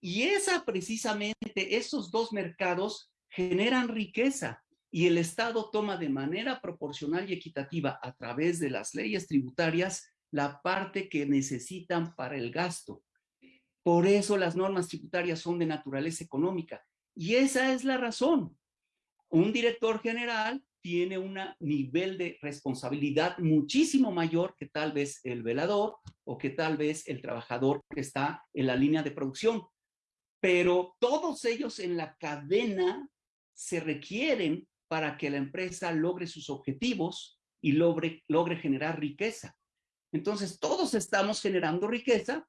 Y esa precisamente, esos dos mercados generan riqueza y el Estado toma de manera proporcional y equitativa a través de las leyes tributarias la parte que necesitan para el gasto. Por eso las normas tributarias son de naturaleza económica. Y esa es la razón. Un director general tiene un nivel de responsabilidad muchísimo mayor que tal vez el velador o que tal vez el trabajador que está en la línea de producción. Pero todos ellos en la cadena se requieren para que la empresa logre sus objetivos y logre, logre generar riqueza. Entonces, todos estamos generando riqueza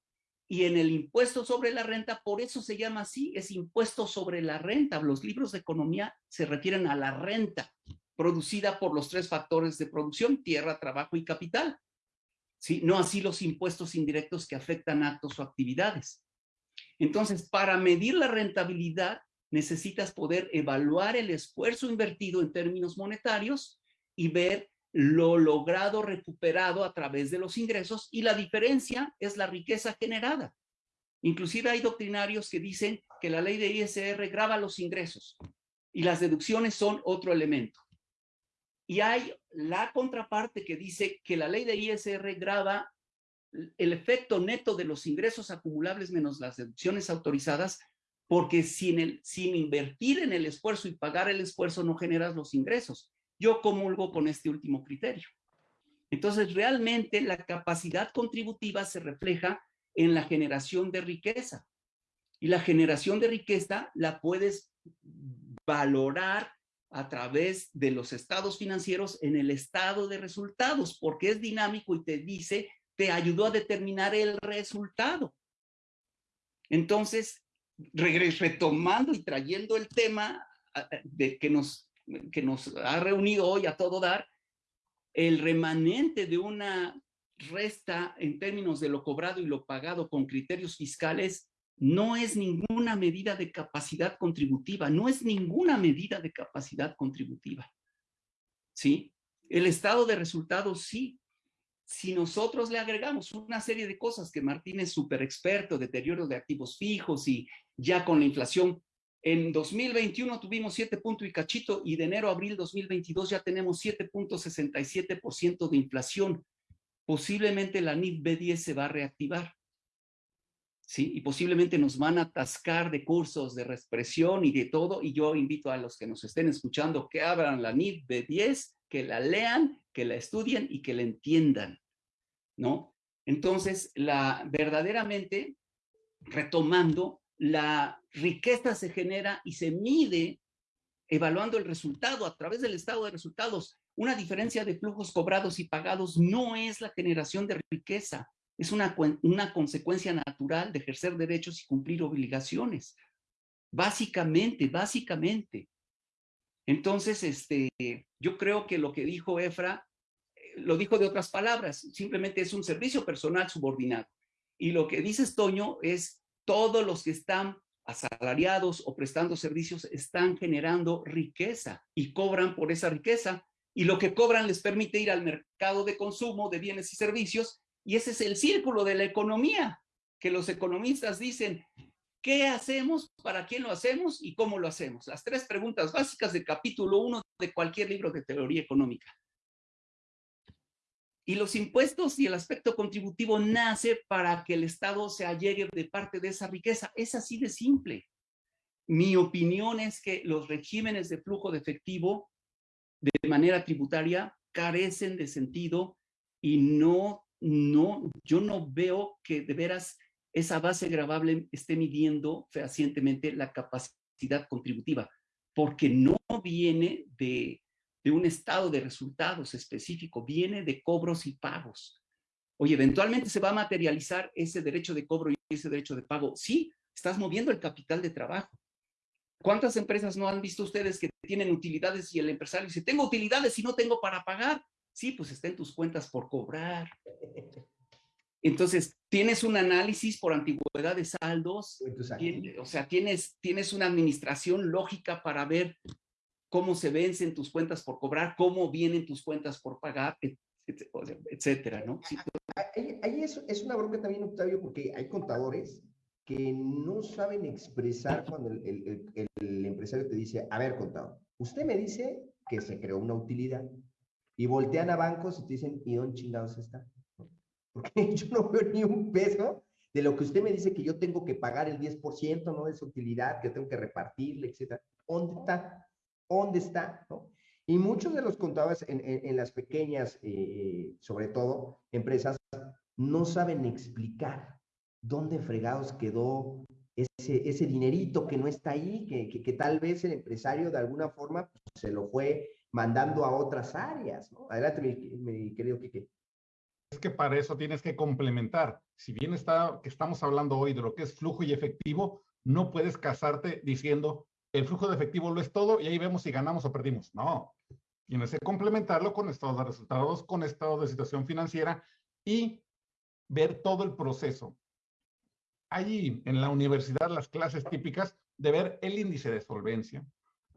y en el impuesto sobre la renta, por eso se llama así, es impuesto sobre la renta. Los libros de economía se refieren a la renta producida por los tres factores de producción, tierra, trabajo y capital. ¿Sí? No así los impuestos indirectos que afectan actos o actividades. Entonces, para medir la rentabilidad, necesitas poder evaluar el esfuerzo invertido en términos monetarios y ver lo logrado recuperado a través de los ingresos y la diferencia es la riqueza generada. Inclusive hay doctrinarios que dicen que la ley de ISR graba los ingresos y las deducciones son otro elemento. Y hay la contraparte que dice que la ley de ISR graba el efecto neto de los ingresos acumulables menos las deducciones autorizadas, porque sin, sin invertir en el esfuerzo y pagar el esfuerzo no generas los ingresos. Yo comulgo con este último criterio. Entonces, realmente la capacidad contributiva se refleja en la generación de riqueza. Y la generación de riqueza la puedes valorar a través de los estados financieros en el estado de resultados, porque es dinámico y te dice, te ayudó a determinar el resultado. Entonces, retomando y trayendo el tema de que nos que nos ha reunido hoy a todo dar, el remanente de una resta en términos de lo cobrado y lo pagado con criterios fiscales no es ninguna medida de capacidad contributiva, no es ninguna medida de capacidad contributiva. ¿Sí? El estado de resultados sí. Si nosotros le agregamos una serie de cosas que Martín es súper experto, deterioro de activos fijos y ya con la inflación en 2021 tuvimos 7 puntos y cachito y de enero a abril 2022 ya tenemos 7.67% de inflación. Posiblemente la NIF B10 se va a reactivar. ¿Sí? Y posiblemente nos van a atascar de cursos de reexpresión y de todo. Y yo invito a los que nos estén escuchando que abran la NIF B10, que la lean, que la estudien y que la entiendan. ¿No? Entonces, la verdaderamente, retomando, la riqueza se genera y se mide evaluando el resultado a través del estado de resultados. Una diferencia de flujos cobrados y pagados no es la generación de riqueza, es una, una consecuencia natural de ejercer derechos y cumplir obligaciones. Básicamente, básicamente. Entonces, este, yo creo que lo que dijo Efra, eh, lo dijo de otras palabras, simplemente es un servicio personal subordinado. Y lo que dice Toño es todos los que están asalariados o prestando servicios están generando riqueza y cobran por esa riqueza y lo que cobran les permite ir al mercado de consumo de bienes y servicios y ese es el círculo de la economía que los economistas dicen, ¿qué hacemos? ¿Para quién lo hacemos? ¿Y cómo lo hacemos? Las tres preguntas básicas del capítulo uno de cualquier libro de teoría económica. Y los impuestos y el aspecto contributivo nace para que el Estado se allegue de parte de esa riqueza. Es así de simple. Mi opinión es que los regímenes de flujo de efectivo de manera tributaria carecen de sentido y no, no, yo no veo que de veras esa base gravable esté midiendo fehacientemente la capacidad contributiva, porque no viene de de un estado de resultados específico, viene de cobros y pagos. Oye, eventualmente se va a materializar ese derecho de cobro y ese derecho de pago. Sí, estás moviendo el capital de trabajo. ¿Cuántas empresas no han visto ustedes que tienen utilidades y el empresario dice, tengo utilidades y no tengo para pagar? Sí, pues está en tus cuentas por cobrar. Entonces, tienes un análisis por antigüedad de saldos, o sea, tienes, tienes una administración lógica para ver cómo se vencen tus cuentas por cobrar, cómo vienen tus cuentas por pagar, etcétera, ¿no? Ahí, ahí es, es una bronca también, Octavio, porque hay contadores que no saben expresar cuando el, el- el- el empresario te dice, a ver, contador, usted me dice que se creó una utilidad y voltean a bancos y te dicen, ¿y dónde chingados está? Porque yo no veo ni un peso de lo que usted me dice que yo tengo que pagar el 10%, ¿no? De esa utilidad, que tengo que repartirle, etcétera. ¿Dónde está? ¿Dónde está? ¿no? Y muchos de los contadores en, en- las pequeñas, eh, sobre todo, empresas, no saben explicar dónde fregados quedó ese, ese dinerito que no está ahí, que, que, tal vez el empresario de alguna forma pues, se lo fue mandando a otras áreas. Adelante, mi, mi querido Quique. Es que para eso tienes que complementar. Si bien está, que estamos hablando hoy de lo que es flujo y efectivo, no puedes casarte diciendo el flujo de efectivo lo es todo y ahí vemos si ganamos o perdimos. No. Tienes que complementarlo con estados de resultados, con estados de situación financiera y ver todo el proceso. Allí en la universidad las clases típicas de ver el índice de solvencia,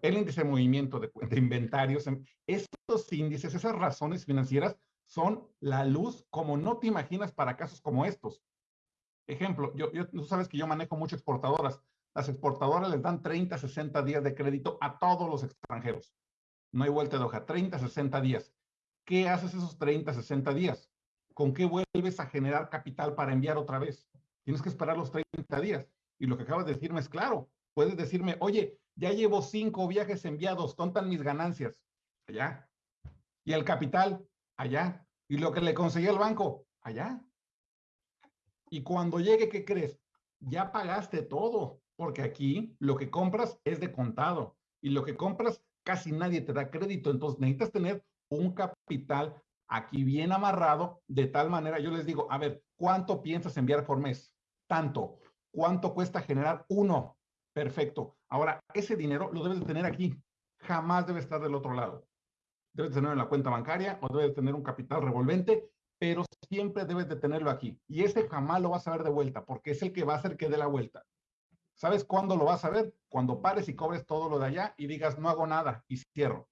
el índice de movimiento de, de inventarios, estos índices, esas razones financieras son la luz como no te imaginas para casos como estos. Ejemplo, yo, yo, tú sabes que yo manejo mucho exportadoras. Las exportadoras les dan 30, 60 días de crédito a todos los extranjeros. No hay vuelta de hoja, 30, 60 días. ¿Qué haces esos 30, 60 días? ¿Con qué vuelves a generar capital para enviar otra vez? Tienes que esperar los 30 días. Y lo que acabas de decirme es claro. Puedes decirme, oye, ya llevo cinco viajes enviados, ¿tontan mis ganancias? Allá. Y el capital, allá. Y lo que le conseguí al banco, allá. Y cuando llegue, ¿qué crees? Ya pagaste todo, porque aquí lo que compras es de contado. Y lo que compras casi nadie te da crédito. Entonces necesitas tener un capital aquí bien amarrado, de tal manera, yo les digo, a ver, ¿cuánto piensas enviar por mes? Tanto. ¿Cuánto cuesta generar uno? Perfecto. Ahora, ese dinero lo debes de tener aquí. Jamás debe estar del otro lado. Debes tenerlo en la cuenta bancaria o debes tener un capital revolvente, pero siempre debes de tenerlo aquí. Y ese jamás lo vas a ver de vuelta, porque es el que va a hacer que dé la vuelta. ¿Sabes cuándo lo vas a ver? Cuando pares y cobres todo lo de allá y digas, no hago nada y cierro.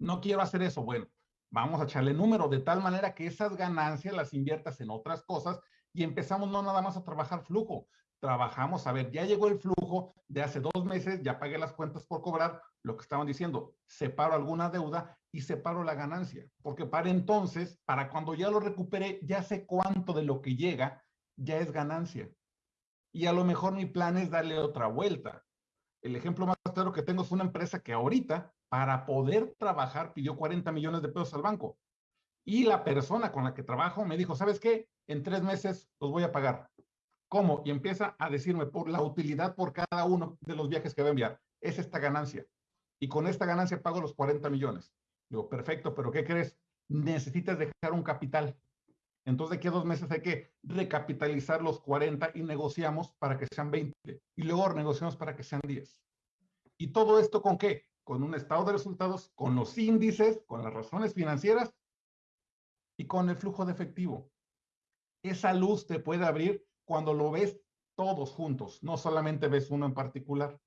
No quiero hacer eso. Bueno, vamos a echarle número de tal manera que esas ganancias las inviertas en otras cosas y empezamos no nada más a trabajar flujo. Trabajamos, a ver, ya llegó el flujo de hace dos meses, ya pagué las cuentas por cobrar, lo que estaban diciendo, separo alguna deuda y separo la ganancia, porque para entonces, para cuando ya lo recupere, ya sé cuánto de lo que llega ya es ganancia. Y a lo mejor mi plan es darle otra vuelta. El ejemplo más claro que tengo es una empresa que ahorita, para poder trabajar, pidió 40 millones de pesos al banco. Y la persona con la que trabajo me dijo, ¿sabes qué? En tres meses los voy a pagar. ¿Cómo? Y empieza a decirme por la utilidad por cada uno de los viajes que va a enviar. Es esta ganancia. Y con esta ganancia pago los 40 millones. Digo, perfecto, pero ¿qué crees? Necesitas dejar un capital. Entonces, de aquí a dos meses hay que recapitalizar los 40 y negociamos para que sean 20. Y luego negociamos para que sean 10. ¿Y todo esto con qué? Con un estado de resultados, con los índices, con las razones financieras y con el flujo de efectivo. Esa luz te puede abrir cuando lo ves todos juntos, no solamente ves uno en particular.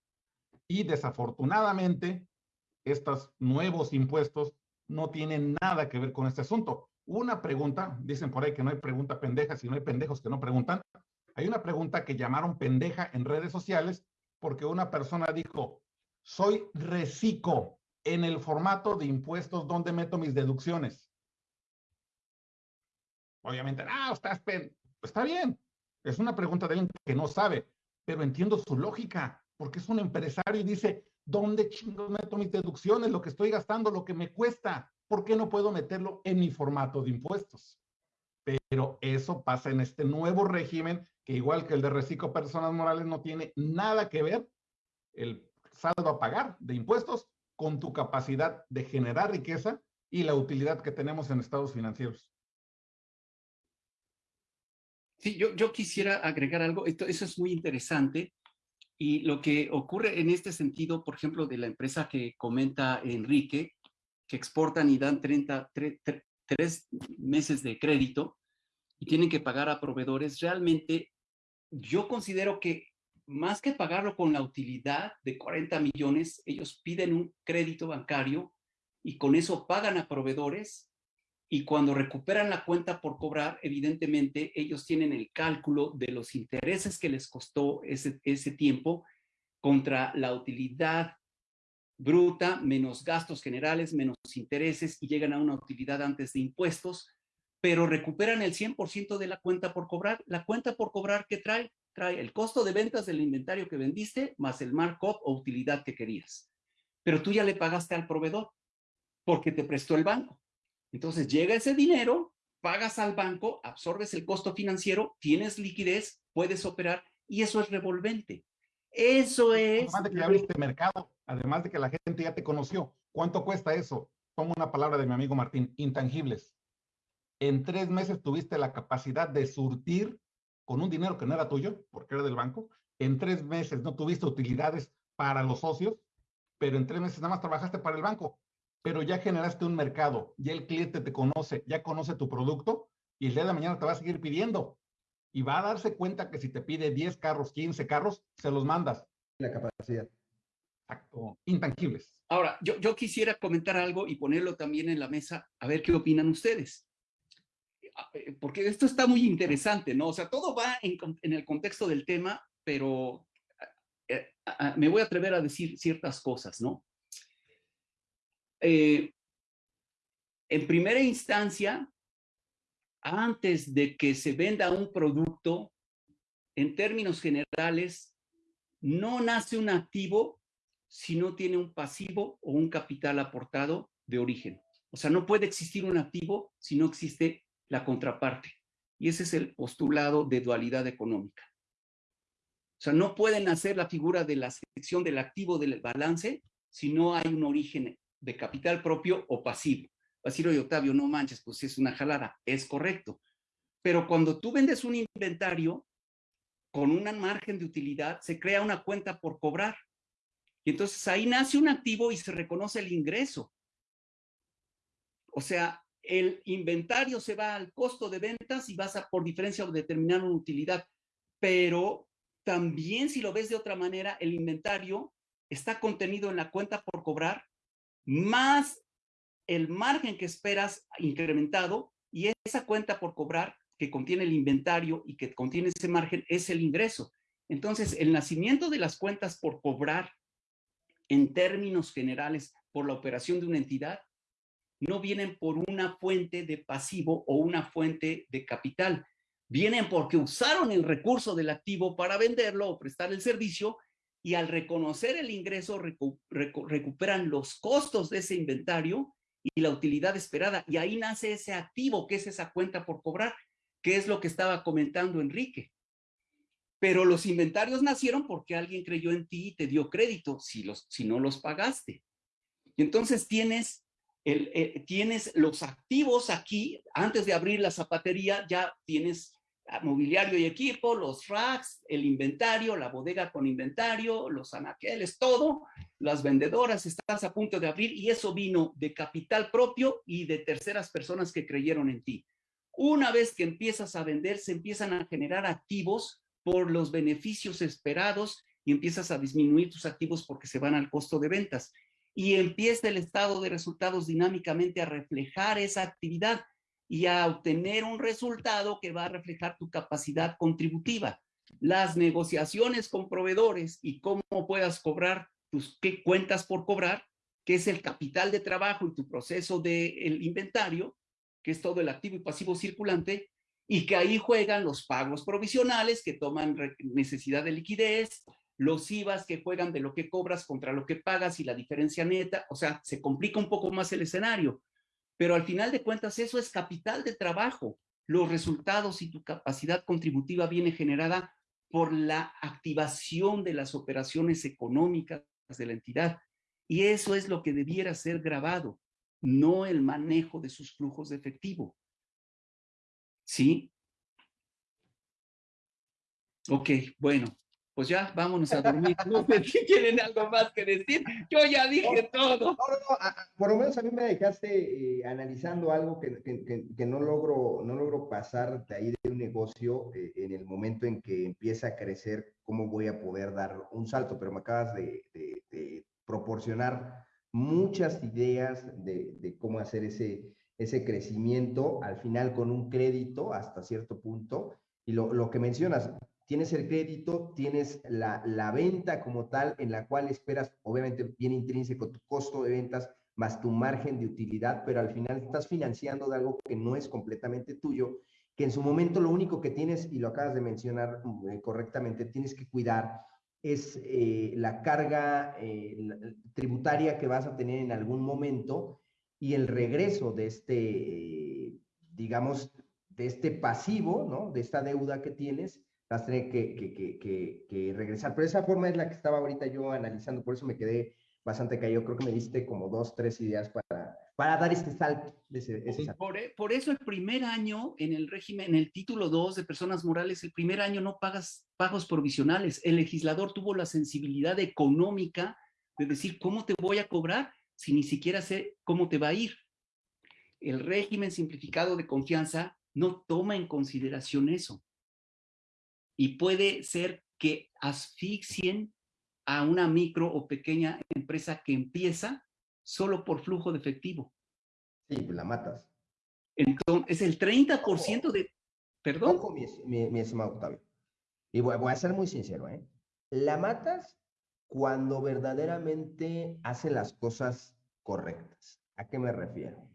Y desafortunadamente, estos nuevos impuestos no tienen nada que ver con este asunto. Una pregunta, dicen por ahí que no hay pregunta pendeja, si no hay pendejos que no preguntan. Hay una pregunta que llamaron pendeja en redes sociales porque una persona dijo, soy reciclo en el formato de impuestos donde meto mis deducciones. Obviamente, ah, estás. Está bien, es una pregunta de alguien que no sabe, pero entiendo su lógica, porque es un empresario y dice, ¿dónde chingos meto mis deducciones? Lo que estoy gastando, lo que me cuesta. ¿Por qué no puedo meterlo en mi formato de impuestos? Pero eso pasa en este nuevo régimen, que igual que el de reciclo personas morales, no tiene nada que ver el saldo a pagar de impuestos con tu capacidad de generar riqueza y la utilidad que tenemos en estados financieros. Sí, yo, yo quisiera agregar algo, Esto, eso es muy interesante, y lo que ocurre en este sentido, por ejemplo, de la empresa que comenta Enrique, que exportan y dan 30, 3, 3 meses de crédito, y tienen que pagar a proveedores, realmente yo considero que más que pagarlo con la utilidad de 40 millones, ellos piden un crédito bancario y con eso pagan a proveedores y cuando recuperan la cuenta por cobrar, evidentemente ellos tienen el cálculo de los intereses que les costó ese, ese tiempo contra la utilidad bruta, menos gastos generales, menos intereses y llegan a una utilidad antes de impuestos, pero recuperan el 100% de la cuenta por cobrar. La cuenta por cobrar que trae, trae el costo de ventas del inventario que vendiste más el markup o utilidad que querías. Pero tú ya le pagaste al proveedor porque te prestó el banco. Entonces llega ese dinero, pagas al banco, absorbes el costo financiero, tienes liquidez, puedes operar y eso es revolvente. Eso es... Además de que ya abriste mercado, además de que la gente ya te conoció. ¿Cuánto cuesta eso? Tomo una palabra de mi amigo Martín, intangibles. En tres meses tuviste la capacidad de surtir con un dinero que no era tuyo, porque era del banco. En tres meses no tuviste utilidades para los socios, pero en tres meses nada más trabajaste para el banco pero ya generaste un mercado, ya el cliente te conoce, ya conoce tu producto y el día de mañana te va a seguir pidiendo. Y va a darse cuenta que si te pide 10 carros, 15 carros, se los mandas. La capacidad. Exacto, intangibles. Ahora, yo, yo quisiera comentar algo y ponerlo también en la mesa, a ver qué opinan ustedes. Eh, porque esto está muy interesante, ¿no? O sea, todo va en, en el contexto del tema, pero eh, me voy a atrever a decir ciertas cosas, ¿no? Eh, en primera instancia, antes de que se venda un producto, en términos generales, no nace un activo si no tiene un pasivo o un capital aportado de origen. O sea, no puede existir un activo si no existe la contraparte. Y ese es el postulado de dualidad económica. O sea, no puede nacer la figura de la sección del activo del balance si no hay un origen de capital propio o pasivo. A decir, oye, Octavio, no manches, pues es una jalada. Es correcto. Pero cuando tú vendes un inventario con un margen de utilidad, se crea una cuenta por cobrar. Y entonces ahí nace un activo y se reconoce el ingreso. O sea, el inventario se va al costo de ventas y vas a por diferencia determinar una utilidad. Pero también si lo ves de otra manera, el inventario está contenido en la cuenta por cobrar más el margen que esperas incrementado y esa cuenta por cobrar que contiene el inventario y que contiene ese margen es el ingreso. Entonces, el nacimiento de las cuentas por cobrar en términos generales por la operación de una entidad no vienen por una fuente de pasivo o una fuente de capital. Vienen porque usaron el recurso del activo para venderlo o prestar el servicio y al reconocer el ingreso recuperan los costos de ese inventario y la utilidad esperada. Y ahí nace ese activo, que es esa cuenta por cobrar, que es lo que estaba comentando Enrique. Pero los inventarios nacieron porque alguien creyó en ti y te dio crédito, si, los, si no los pagaste. Y entonces tienes, el, eh, tienes los activos aquí, antes de abrir la zapatería, ya tienes mobiliario y equipo, los racks, el inventario, la bodega con inventario, los anaqueles, todo, las vendedoras, estás a punto de abrir y eso vino de capital propio y de terceras personas que creyeron en ti. Una vez que empiezas a vender, se empiezan a generar activos por los beneficios esperados y empiezas a disminuir tus activos porque se van al costo de ventas. Y empieza el estado de resultados dinámicamente a reflejar esa actividad y a obtener un resultado que va a reflejar tu capacidad contributiva. Las negociaciones con proveedores y cómo puedas cobrar tus qué cuentas por cobrar, que es el capital de trabajo y tu proceso del inventario, que es todo el activo y pasivo circulante, y que ahí juegan los pagos provisionales que toman necesidad de liquidez, los IVAs que juegan de lo que cobras contra lo que pagas y la diferencia neta, o sea, se complica un poco más el escenario. Pero al final de cuentas eso es capital de trabajo. Los resultados y tu capacidad contributiva viene generada por la activación de las operaciones económicas de la entidad. Y eso es lo que debiera ser grabado, no el manejo de sus flujos de efectivo. ¿Sí? Ok, bueno. Pues ya, vámonos a dormir. No sé si tienen algo más que decir. Yo ya dije todo. No, no, por lo menos a mí me dejaste eh, analizando algo que, que, que, no, logro, no logro pasar de ahí de un negocio eh, en el momento en que empieza a crecer, cómo voy a poder dar un salto, pero me acabas de, de proporcionar muchas ideas de, cómo hacer ese, ese crecimiento, al final con un crédito hasta cierto punto. Y lo, lo que mencionas, tienes el crédito, tienes la, la, venta como tal, en la cual esperas, obviamente, bien intrínseco tu costo de ventas más tu margen de utilidad, pero al final estás financiando de algo que no es completamente tuyo, que en su momento lo único que tienes, y lo acabas de mencionar eh, correctamente, tienes que cuidar es eh, la carga eh, tributaria que vas a tener en algún momento y el regreso de este, digamos, de este pasivo, ¿no? De esta deuda que tienes, vas a tener que, que, que, regresar. Pero esa forma es la que estaba ahorita yo analizando, por eso me quedé bastante caído. Creo que me diste como dos, tres ideas para, para dar este salto. Por, e, por, eso el primer año en el régimen, en el título 2 de personas morales, el primer año no pagas pagos provisionales. El legislador tuvo la sensibilidad económica de decir, ¿cómo te voy a cobrar si ni siquiera sé cómo te va a ir? El régimen simplificado de confianza no toma en consideración eso. Y puede ser que asfixien a una micro o pequeña empresa que empieza solo por flujo de efectivo. Sí, pues la matas. Entonces, es el 30% de... Perdón. mi, mi, estimado Octavio. Y voy, a ser muy sincero, ¿eh? La matas cuando verdaderamente hace las cosas correctas. ¿A qué me refiero?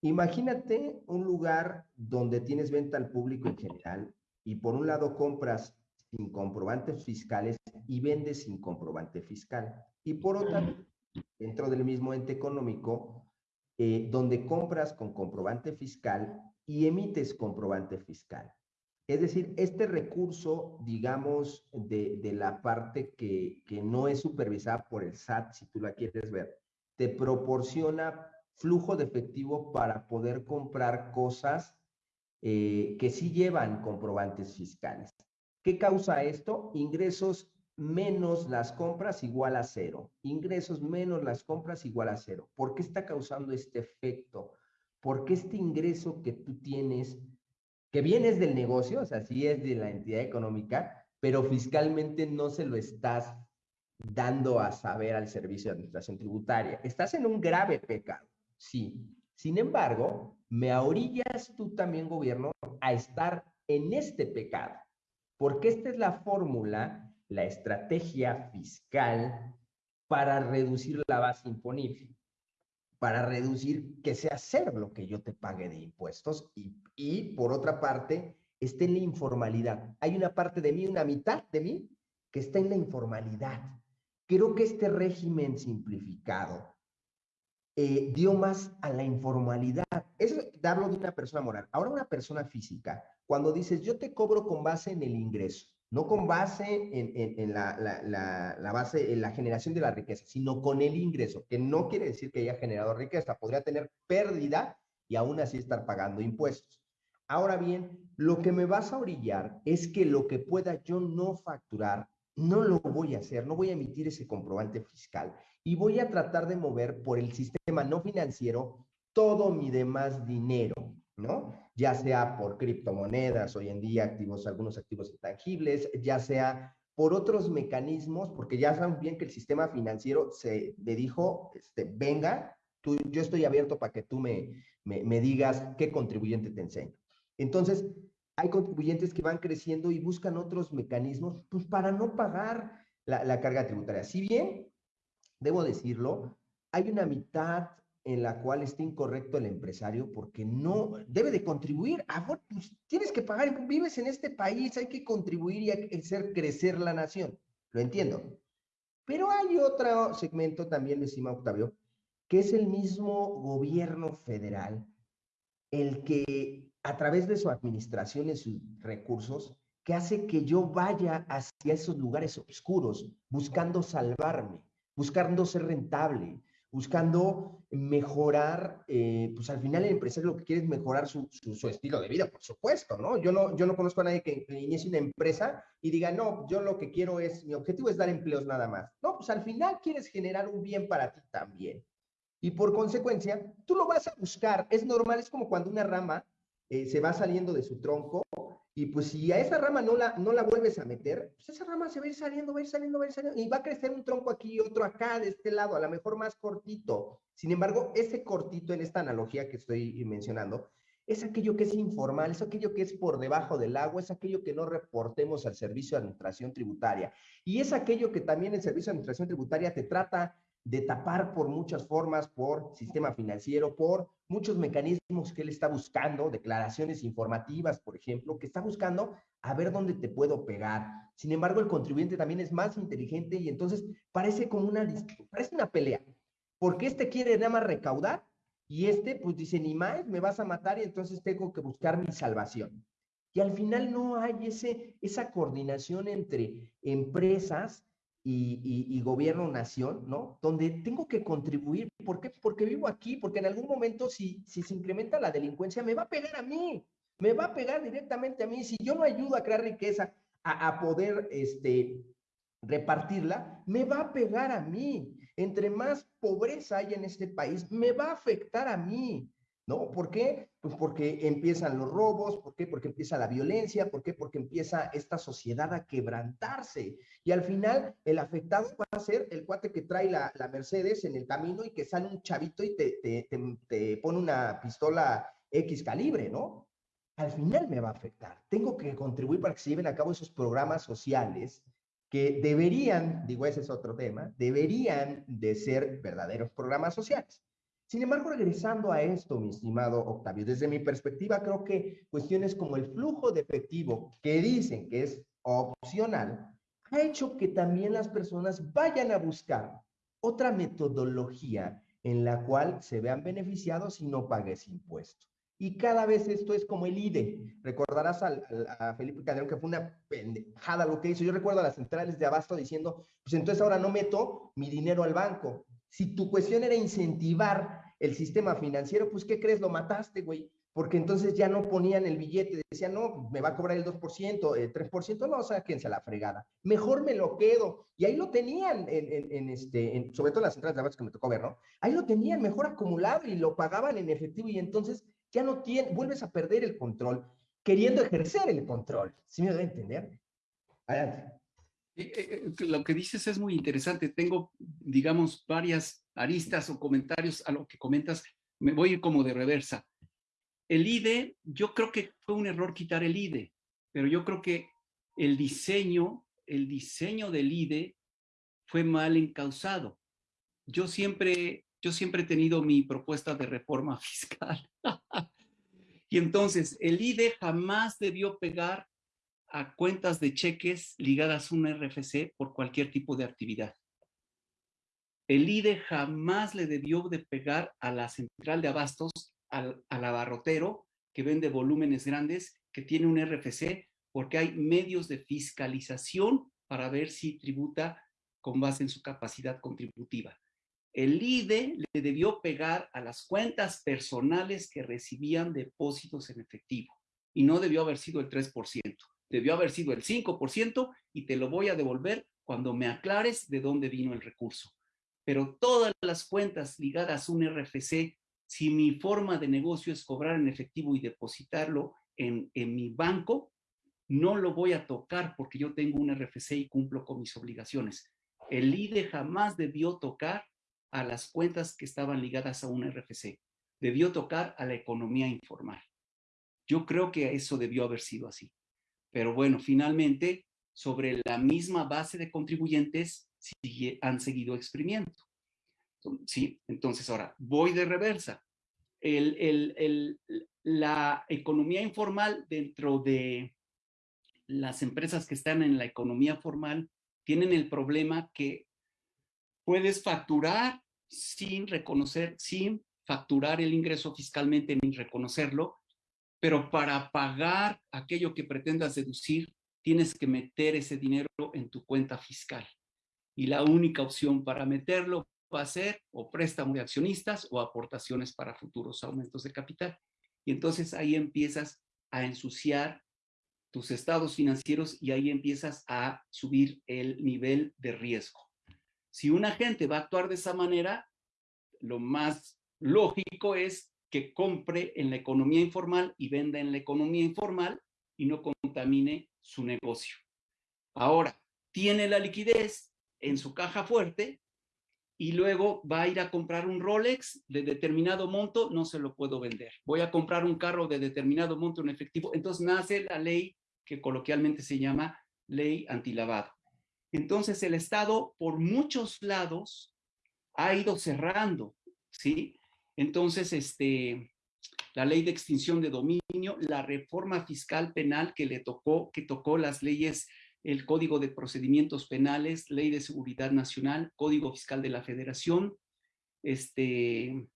Imagínate un lugar donde tienes venta al público en general y por un lado compras sin comprobantes fiscales y vendes sin comprobante fiscal. Y por otra, dentro del mismo ente económico, eh, donde compras con comprobante fiscal y emites comprobante fiscal. Es decir, este recurso, digamos, de, de la parte que, que, no es supervisada por el SAT, si tú la quieres ver, te proporciona flujo de efectivo para poder comprar cosas eh, que sí llevan comprobantes fiscales. ¿Qué causa esto? Ingresos menos las compras igual a cero. Ingresos menos las compras igual a cero. ¿Por qué está causando este efecto? Porque este ingreso que tú tienes, que vienes del negocio, o sea, sí es de la entidad económica, pero fiscalmente no se lo estás dando a saber al servicio de administración tributaria. Estás en un grave pecado, sí. Sin embargo, me orillas tú también, gobierno, a estar en este pecado, porque esta es la fórmula la estrategia fiscal para reducir la base imponible, para reducir que sea cero lo que yo te pague de impuestos y, y por otra parte esté en la informalidad. Hay una parte de mí, una mitad de mí, que está en la informalidad. Creo que este régimen simplificado eh, dio más a la informalidad. Eso es darlo de una persona moral. Ahora una persona física, cuando dices, yo te cobro con base en el ingreso, no con base en, la, base, en la generación de la riqueza, sino con el ingreso, que no quiere decir que haya generado riqueza, podría tener pérdida y aún así estar pagando impuestos. Ahora bien, lo que me vas a orillar es que lo que pueda yo no facturar, no lo voy a hacer, no voy a emitir ese comprobante fiscal y voy a tratar de mover por el sistema no financiero todo mi demás dinero. ¿no? Ya sea por criptomonedas, hoy en día activos, algunos activos intangibles, ya sea por otros mecanismos, porque ya saben bien que el sistema financiero se le dijo, este, venga, tú, yo estoy abierto para que tú me, me, digas qué contribuyente te enseño. Entonces, hay contribuyentes que van creciendo y buscan otros mecanismos pues, para no pagar la, la carga tributaria. Si bien, debo decirlo, hay una mitad en la cual está incorrecto el empresario porque no debe de contribuir. A, pues, tienes que pagar, vives en este país, hay que contribuir y hacer crecer la nación. Lo entiendo. Pero hay otro segmento también, decima Octavio, que es el mismo gobierno federal, el que a través de su administración y sus recursos, que hace que yo vaya hacia esos lugares oscuros, buscando salvarme, buscando ser rentable, buscando mejorar, eh, pues al final el empresario lo que quiere es mejorar su, su, estilo de vida, por supuesto, ¿no? Yo, ¿no? yo no conozco a nadie que, inicie una empresa y diga, no, yo lo que quiero es, mi objetivo es dar empleos nada más. No, pues al final quieres generar un bien para ti también. Y por consecuencia, tú lo vas a buscar. Es normal, es como cuando una rama eh, se va saliendo de su tronco y pues si a esa rama no la, no la vuelves a meter, pues esa rama se va a ir saliendo, va a ir saliendo, va a ir saliendo, y va a crecer un tronco aquí y otro acá, de este lado, a lo mejor más cortito. Sin embargo, ese cortito en esta analogía que estoy mencionando, es aquello que es informal, es aquello que es por debajo del agua, es aquello que no reportemos al Servicio de Administración Tributaria. Y es aquello que también el Servicio de Administración Tributaria te trata de tapar por muchas formas, por sistema financiero, por muchos mecanismos que él está buscando, declaraciones informativas, por ejemplo, que está buscando a ver dónde te puedo pegar. Sin embargo, el contribuyente también es más inteligente y entonces parece como una, parece una pelea, porque este quiere nada más recaudar y este pues dice, ni más, me vas a matar y entonces tengo que buscar mi salvación. Y al final no hay ese, esa coordinación entre empresas y, gobierno-nación, ¿no? Donde tengo que contribuir. ¿Por qué? Porque vivo aquí, porque en algún momento si, si se incrementa la delincuencia, me va a pegar a mí, me va a pegar directamente a mí. Si yo no ayudo a crear riqueza, a, a poder este, repartirla, me va a pegar a mí. Entre más pobreza hay en este país, me va a afectar a mí. ¿No? ¿Por qué? Pues porque empiezan los robos, ¿por qué? Porque empieza la violencia, ¿por qué? Porque empieza esta sociedad a quebrantarse. Y al final, el afectado va a ser el cuate que trae la, Mercedes en el camino y que sale un chavito y te, te, te pone una pistola X calibre, ¿no? Al final me va a afectar. Tengo que contribuir para que se lleven a cabo esos programas sociales que deberían, digo, ese es otro tema, deberían de ser verdaderos programas sociales. Sin embargo, regresando a esto, mi estimado Octavio, desde mi perspectiva, creo que cuestiones como el flujo de efectivo, que dicen que es opcional, ha hecho que también las personas vayan a buscar otra metodología en la cual se vean beneficiados y no pagues impuesto. Y cada vez esto es como el IDE. Recordarás a Felipe Calderón que fue una pendejada lo que hizo. Yo recuerdo a las centrales de abasto diciendo, pues entonces ahora no meto mi dinero al banco. Si tu cuestión era incentivar el sistema financiero, pues ¿qué crees? Lo mataste, güey. Porque entonces ya no ponían el billete, decían, no, me va a cobrar el 2%, el 3%, no, sáquense a la fregada. Mejor me lo quedo. Y ahí lo tenían, en, este, sobre todo en las centrales de abasto que me tocó ver, ¿no? Ahí lo tenían mejor acumulado y lo pagaban en efectivo y entonces ya no tienes, vuelves a perder el control, queriendo ejercer el control. ¿Sí me debe entender? Adelante. Eh, eh, lo que dices es muy interesante. Tengo, digamos, varias aristas o comentarios a lo que comentas. Me voy como de reversa. El IDE, yo creo que fue un error quitar el IDE, pero yo creo que el diseño, el diseño del IDE fue mal encausado. Yo siempre, yo siempre he tenido mi propuesta de reforma fiscal. y entonces, el IDE jamás debió pegar a cuentas de cheques ligadas a un RFC por cualquier tipo de actividad. El IDE jamás le debió de pegar a la central de abastos, al, al abarrotero que vende volúmenes grandes, que tiene un RFC, porque hay medios de fiscalización para ver si tributa con base en su capacidad contributiva. El IDE le debió pegar a las cuentas personales que recibían depósitos en efectivo y no debió haber sido el 3% debió haber sido el 5% y te lo voy a devolver cuando me aclares de dónde vino el recurso. Pero todas las cuentas ligadas a un RFC, si mi forma de negocio es cobrar en efectivo y depositarlo en, en mi banco, no lo voy a tocar porque yo tengo un RFC y cumplo con mis obligaciones. El IDE jamás debió tocar a las cuentas que estaban ligadas a un RFC. Debió tocar a la economía informal. Yo creo que eso debió haber sido así. Pero bueno, finalmente, sobre la misma base de contribuyentes, han seguido exprimiendo. Sí, entonces ahora, voy de reversa. la economía informal dentro de las empresas que están en la economía formal tienen el problema que puedes facturar sin reconocer, sin facturar el ingreso fiscalmente ni reconocerlo, pero para pagar aquello que pretendas deducir, tienes que meter ese dinero en tu cuenta fiscal. Y la única opción para meterlo va a ser o préstamo de accionistas o aportaciones para futuros aumentos de capital. Y entonces ahí empiezas a ensuciar tus estados financieros y ahí empiezas a subir el nivel de riesgo. Si una gente va a actuar de esa manera, lo más lógico es compre en la economía informal y venda en la economía informal y no contamine su negocio. Ahora, tiene la liquidez en su caja fuerte y luego va a ir a comprar un Rolex de determinado monto, no se lo puedo vender. Voy a comprar un carro de determinado monto en efectivo. Entonces nace la ley que coloquialmente se llama ley antilavado. Entonces el Estado por muchos lados ha ido cerrando, ¿sí? Entonces, este, la ley de extinción de dominio, la reforma fiscal penal que le tocó, que tocó las leyes, el Código de Procedimientos Penales, Ley de Seguridad Nacional, Código Fiscal de la Federación, este,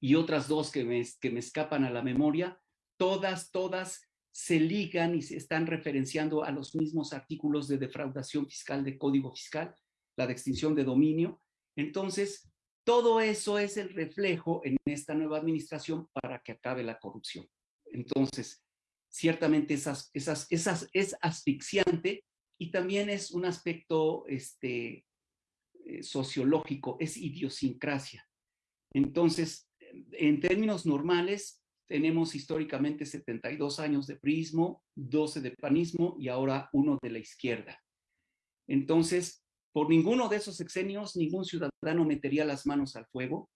y otras dos que me, que me escapan a la memoria, todas, todas se ligan y se están referenciando a los mismos artículos de defraudación fiscal de Código Fiscal, la de extinción de dominio. Entonces, todo eso es el reflejo en esta nueva administración para que acabe la corrupción. Entonces, ciertamente esas, es asfixiante y también es un aspecto este, eh, sociológico, es idiosincrasia. Entonces, en términos normales, tenemos históricamente 72 años de prismo, 12 de panismo y ahora uno de la izquierda. Entonces, por ninguno de esos sexenios, ningún ciudadano metería las manos al fuego.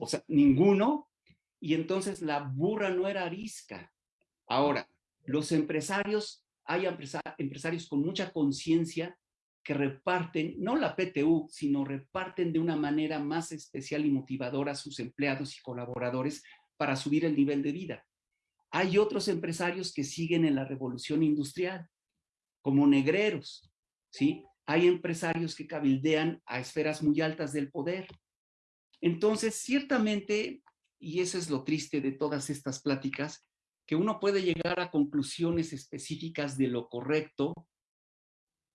O sea, ninguno. Y entonces la burra no era arisca. Ahora, los empresarios, hay empresarios con mucha conciencia que reparten, no la PTU, sino reparten de una manera más especial y motivadora a sus empleados y colaboradores para subir el nivel de vida. Hay otros empresarios que siguen en la revolución industrial, como negreros, ¿sí? Hay empresarios que cabildean a esferas muy altas del poder. Entonces, ciertamente, y eso es lo triste de todas estas pláticas, que uno puede llegar a conclusiones específicas de lo correcto,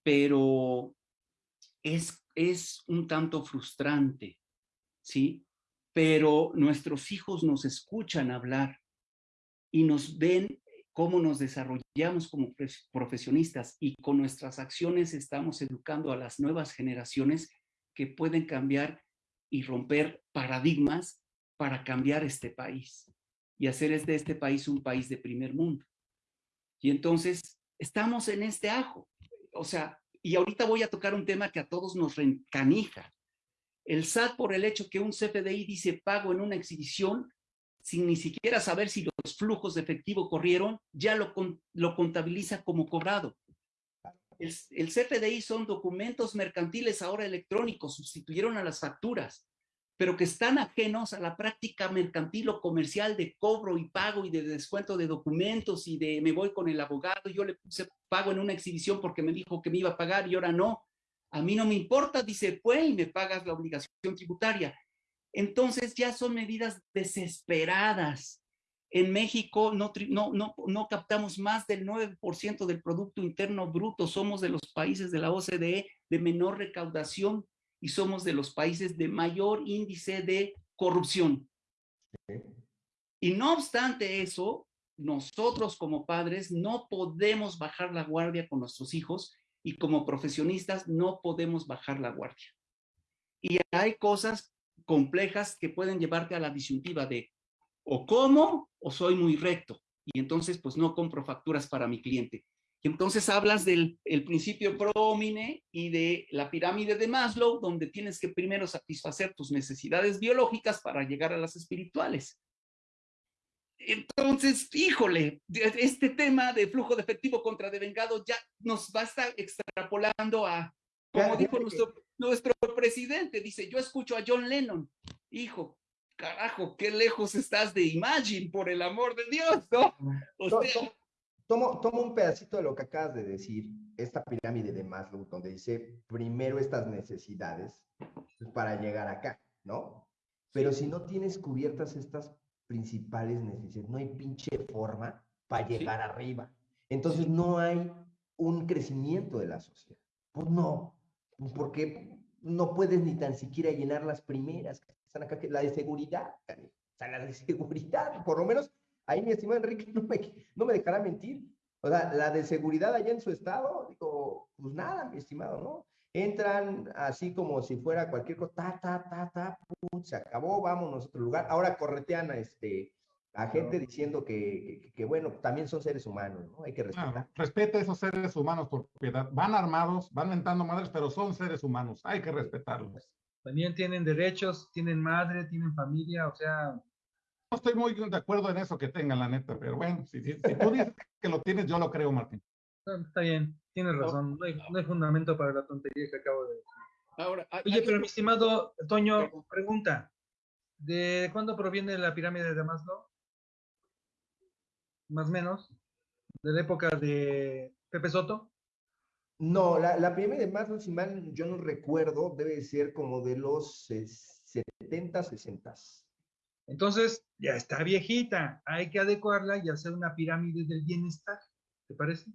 pero es, es un tanto frustrante, ¿sí? Pero nuestros hijos nos escuchan hablar y nos ven cómo nos desarrollamos como profesionistas y con nuestras acciones estamos educando a las nuevas generaciones que pueden cambiar y romper paradigmas para cambiar este país y hacer de este país un país de primer mundo. Y entonces estamos en este ajo. O sea, y ahorita voy a tocar un tema que a todos nos reencanija. El SAT por el hecho que un CFDI dice pago en una exhibición sin ni siquiera saber si los flujos de efectivo corrieron, ya lo, lo contabiliza como cobrado. El, el, CFDI son documentos mercantiles ahora electrónicos, sustituyeron a las facturas, pero que están ajenos a la práctica mercantil o comercial de cobro y pago y de descuento de documentos y de me voy con el abogado, yo le puse pago en una exhibición porque me dijo que me iba a pagar y ahora no. A mí no me importa, dice, pues, y me pagas la obligación tributaria. Entonces ya son medidas desesperadas. En México no, no, no, captamos más del 9% del Producto Interno Bruto. Somos de los países de la OCDE de menor recaudación y somos de los países de mayor índice de corrupción. Y no obstante eso, nosotros como padres no podemos bajar la guardia con nuestros hijos y como profesionistas no podemos bajar la guardia. Y hay cosas complejas que pueden llevarte a la disyuntiva de o como o soy muy recto. Y entonces, pues no compro facturas para mi cliente. Y entonces hablas del el principio promine y de la pirámide de Maslow, donde tienes que primero satisfacer tus necesidades biológicas para llegar a las espirituales. Entonces, híjole, este tema de flujo de efectivo contra devengado ya nos va a estar extrapolando a, como dijo nuestro, nuestro presidente dice, yo escucho a John Lennon, hijo, carajo, qué lejos estás de Imagine, por el amor de Dios, ¿no? tomo, tomo un pedacito de lo que acabas de decir, esta pirámide de Maslow, donde dice primero estas necesidades para llegar acá, ¿no? Pero si no tienes cubiertas estas principales necesidades, no hay pinche forma para llegar arriba. Entonces no hay un crecimiento de la sociedad. Pues no, porque no puedes ni tan siquiera llenar las primeras, están acá, la de seguridad, o sea, la de seguridad, por lo menos, ahí mi estimado Enrique no me, no me dejará mentir, o sea, la de seguridad allá en su estado, digo, pues nada, mi estimado, ¿no? Entran así como si fuera cualquier cosa, ta, ta, ta, ta, pum, se acabó, vámonos a otro lugar. Ahora corretean a este, a gente diciendo que, que, bueno, también son seres humanos, ¿no? Hay que respetar. respeta a esos seres humanos por piedad. Van armados, van mentando madres, pero son seres humanos. Hay que respetarlos. También tienen derechos, tienen madre, tienen familia, o sea... No estoy muy de acuerdo en eso que tengan, la neta, pero bueno, si, si, tú dices que lo tienes, yo lo creo, Martín. Está bien, tienes razón. No hay, no hay fundamento para la tontería que acabo de decir. Ahora, Oye, pero mi estimado Toño, pregunta. ¿De cuándo proviene la pirámide de Maslow? Más o menos, de la época de Pepe Soto? No, la, la primera de Maslow, si mal yo no recuerdo, debe ser como de los 70, 60. Entonces, ya está viejita, hay que adecuarla y hacer una pirámide del bienestar, ¿te parece?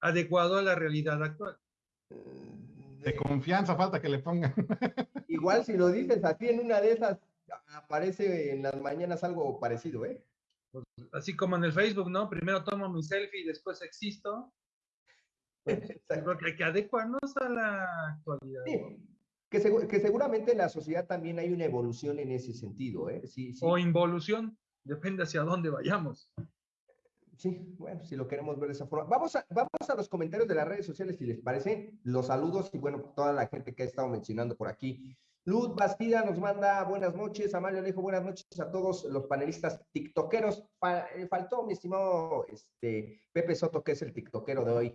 Adecuado a la realidad actual. Mm, de confianza falta que le pongan. Igual si lo dices así en una de esas, aparece en las mañanas algo parecido, ¿eh? Pues, así como en el Facebook, ¿no? Primero tomo mi selfie y después existo. Pues, creo que hay que adecuarnos a la actualidad. Que, que, seguramente en la sociedad también hay una evolución en ese sentido, ¿eh? Sí, O involución, depende hacia dónde vayamos. Sí, bueno, si lo queremos ver de esa forma. Vamos a, vamos a los comentarios de las redes sociales, si les parece. Los saludos y bueno, toda la gente que ha estado mencionando por aquí. Luz Bastida nos manda buenas noches, Amalia Alejo, buenas noches a todos los panelistas tiktokeros. Eh, faltó mi estimado este, Pepe Soto, que es el tiktokero de hoy.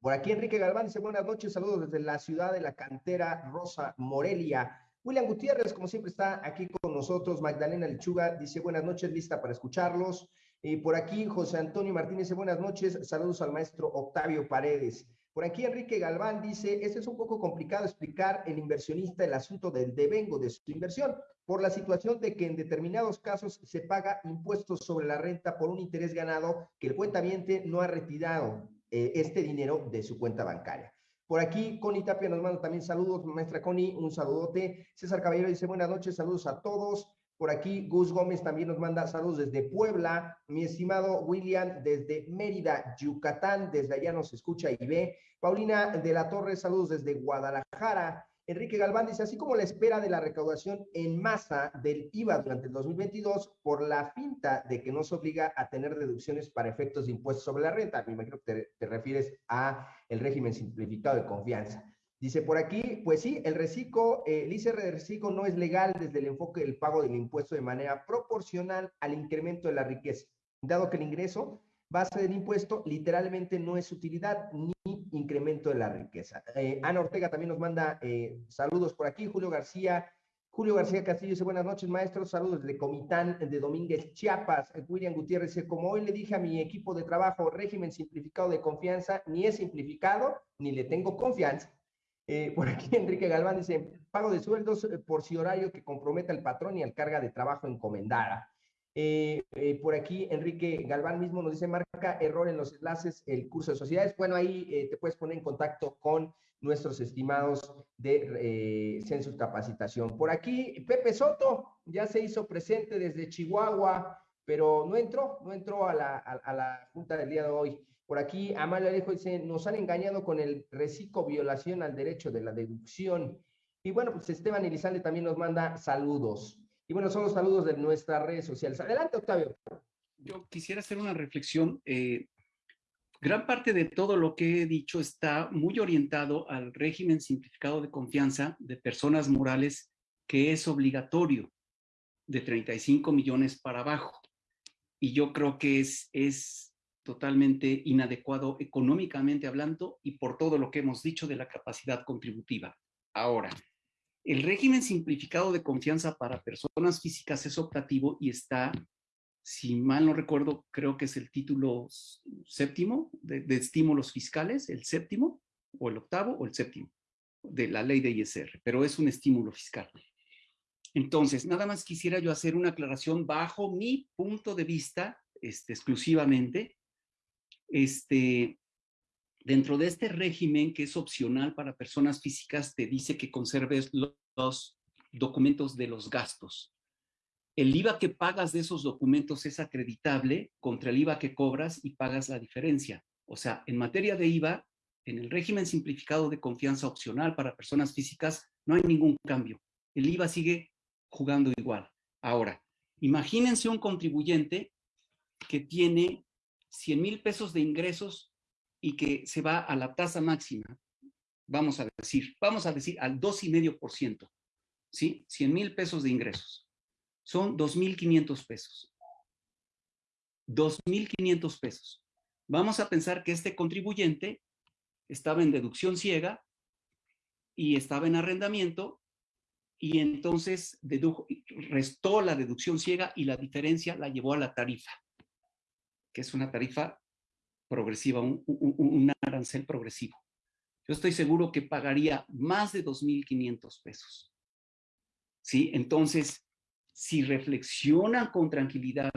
Por aquí Enrique Galván dice buenas noches, saludos desde la ciudad de la cantera Rosa Morelia. William Gutiérrez, como siempre, está aquí con nosotros. Magdalena Lechuga dice buenas noches, lista para escucharlos. Y por aquí José Antonio Martínez dice buenas noches, saludos al maestro Octavio Paredes. Por aquí Enrique Galván dice, este es un poco complicado explicar el inversionista el asunto del devengo de su inversión, por la situación de que en determinados casos se paga impuestos sobre la renta por un interés ganado que el cuentaviente no ha retirado eh, este dinero de su cuenta bancaria. Por aquí, Connie Tapia nos manda también saludos, maestra Connie, un saludote. César Caballero dice, buenas noches, saludos a todos. Por aquí, Gus Gómez también nos manda saludos desde Puebla. Mi estimado William, desde Mérida, Yucatán, desde allá nos escucha y ve. Paulina de la Torre, saludos desde Guadalajara. Enrique Galván dice, así como la espera de la recaudación en masa del IVA durante el 2022 por la finta de que no se obliga a tener deducciones para efectos de impuestos sobre la renta. Me imagino que te, te refieres a el régimen simplificado de confianza. Dice por aquí, pues sí, el reciclo, eh, el ICR de reciclo no es legal desde el enfoque del pago del impuesto de manera proporcional al incremento de la riqueza, dado que el ingreso base del impuesto literalmente no es utilidad ni incremento de la riqueza. Eh, Ana Ortega también nos manda eh, saludos por aquí, Julio García. Julio García Castillo dice, buenas noches, maestros, saludos de Comitán de Domínguez, Chiapas. William Gutiérrez dice, como hoy le dije a mi equipo de trabajo, régimen simplificado de confianza, ni es simplificado, ni le tengo confianza. Eh, por aquí Enrique Galván dice, pago de sueldos eh, por si horario que comprometa al patrón y al carga de trabajo encomendada. Eh, por aquí Enrique Galván mismo nos dice, marca error en los enlaces, el curso de sociedades. Bueno, ahí te puedes poner en contacto con nuestros estimados de Census Capacitación. Por aquí Pepe Soto ya se hizo presente desde Chihuahua, pero no entró, no entró a la, a la junta del día de hoy. Por aquí, Amalia Alejo dice, nos han engañado con el reciclo violación al derecho de la deducción. Y bueno, pues Esteban Elizalde también nos manda saludos. Y bueno, son los saludos de nuestras redes sociales. Adelante, Octavio. Yo quisiera hacer una reflexión. Eh, gran parte de todo lo que he dicho está muy orientado al régimen simplificado de confianza de personas morales que es obligatorio de 35 millones para abajo. Y yo creo que es, es totalmente inadecuado económicamente hablando y por todo lo que hemos dicho de la capacidad contributiva. Ahora, el régimen simplificado de confianza para personas físicas es optativo y está, si mal no recuerdo, creo que es el título séptimo de, de estímulos fiscales, el séptimo o el octavo o el séptimo de la ley de ISR, pero es un estímulo fiscal. Entonces, nada más quisiera yo hacer una aclaración bajo mi punto de vista este, exclusivamente este, Dentro de este régimen que es opcional para personas físicas, te dice que conserves los documentos de los gastos. El IVA que pagas de esos documentos es acreditable contra el IVA que cobras y pagas la diferencia. O sea, en materia de IVA, en el régimen simplificado de confianza opcional para personas físicas, no hay ningún cambio. El IVA sigue jugando igual. Ahora, imagínense un contribuyente que tiene 100 mil pesos de ingresos y que se va a la tasa máxima, vamos a decir, vamos a decir al 2,5%, ¿sí? 100 mil pesos de ingresos. Son 2,500 pesos. 2,500 pesos. Vamos a pensar que este contribuyente estaba en deducción ciega y estaba en arrendamiento y entonces dedujo, restó la deducción ciega y la diferencia la llevó a la tarifa, que es una tarifa progresiva, un, arancel progresivo. Yo estoy seguro que pagaría más de 2.500 pesos. ¿Sí? Entonces, si reflexionan con tranquilidad,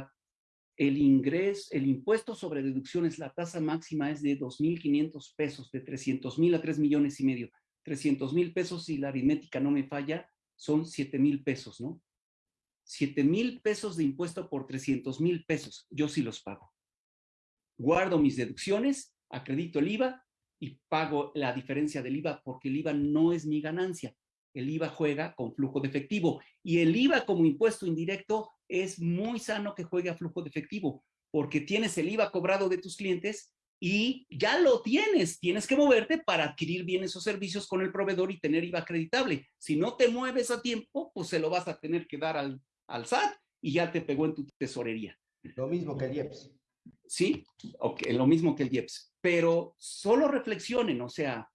el ingreso, el impuesto sobre deducciones, la tasa máxima es de 2.500 pesos, de 300.000 a 3 millones y medio. 300.000 pesos, si la aritmética no me falla, son 7,000 pesos, ¿no? 7,000 pesos de impuesto por 300,000 pesos. Yo sí los pago guardo mis deducciones, acredito el IVA y pago la diferencia del IVA porque el IVA no es mi ganancia. El IVA juega con flujo de efectivo y el IVA como impuesto indirecto es muy sano que juegue a flujo de efectivo porque tienes el IVA cobrado de tus clientes y ya lo tienes. Tienes que moverte para adquirir bienes o servicios con el proveedor y tener IVA acreditable. Si no te mueves a tiempo, pues se lo vas a tener que dar al, al SAT y ya te pegó en tu tesorería. Lo mismo que el IEPS. Sí, okay, lo mismo que el IEPS, pero solo reflexionen, o sea,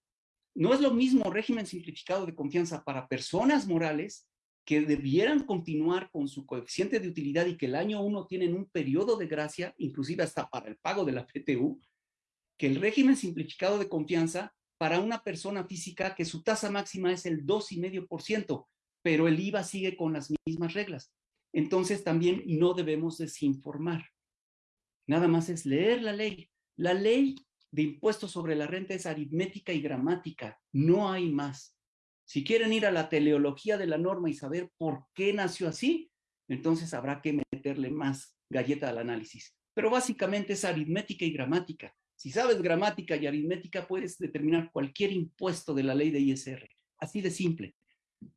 no es lo mismo régimen simplificado de confianza para personas morales que debieran continuar con su coeficiente de utilidad y que el año uno tienen un periodo de gracia, inclusive hasta para el pago de la PTU, que el régimen simplificado de confianza para una persona física que su tasa máxima es el 2,5%, pero el IVA sigue con las mismas reglas. Entonces también no debemos desinformar. Nada más es leer la ley. La ley de impuestos sobre la renta es aritmética y gramática. No hay más. Si quieren ir a la teleología de la norma y saber por qué nació así, entonces habrá que meterle más galleta al análisis. Pero básicamente es aritmética y gramática. Si sabes gramática y aritmética, puedes determinar cualquier impuesto de la ley de ISR. Así de simple.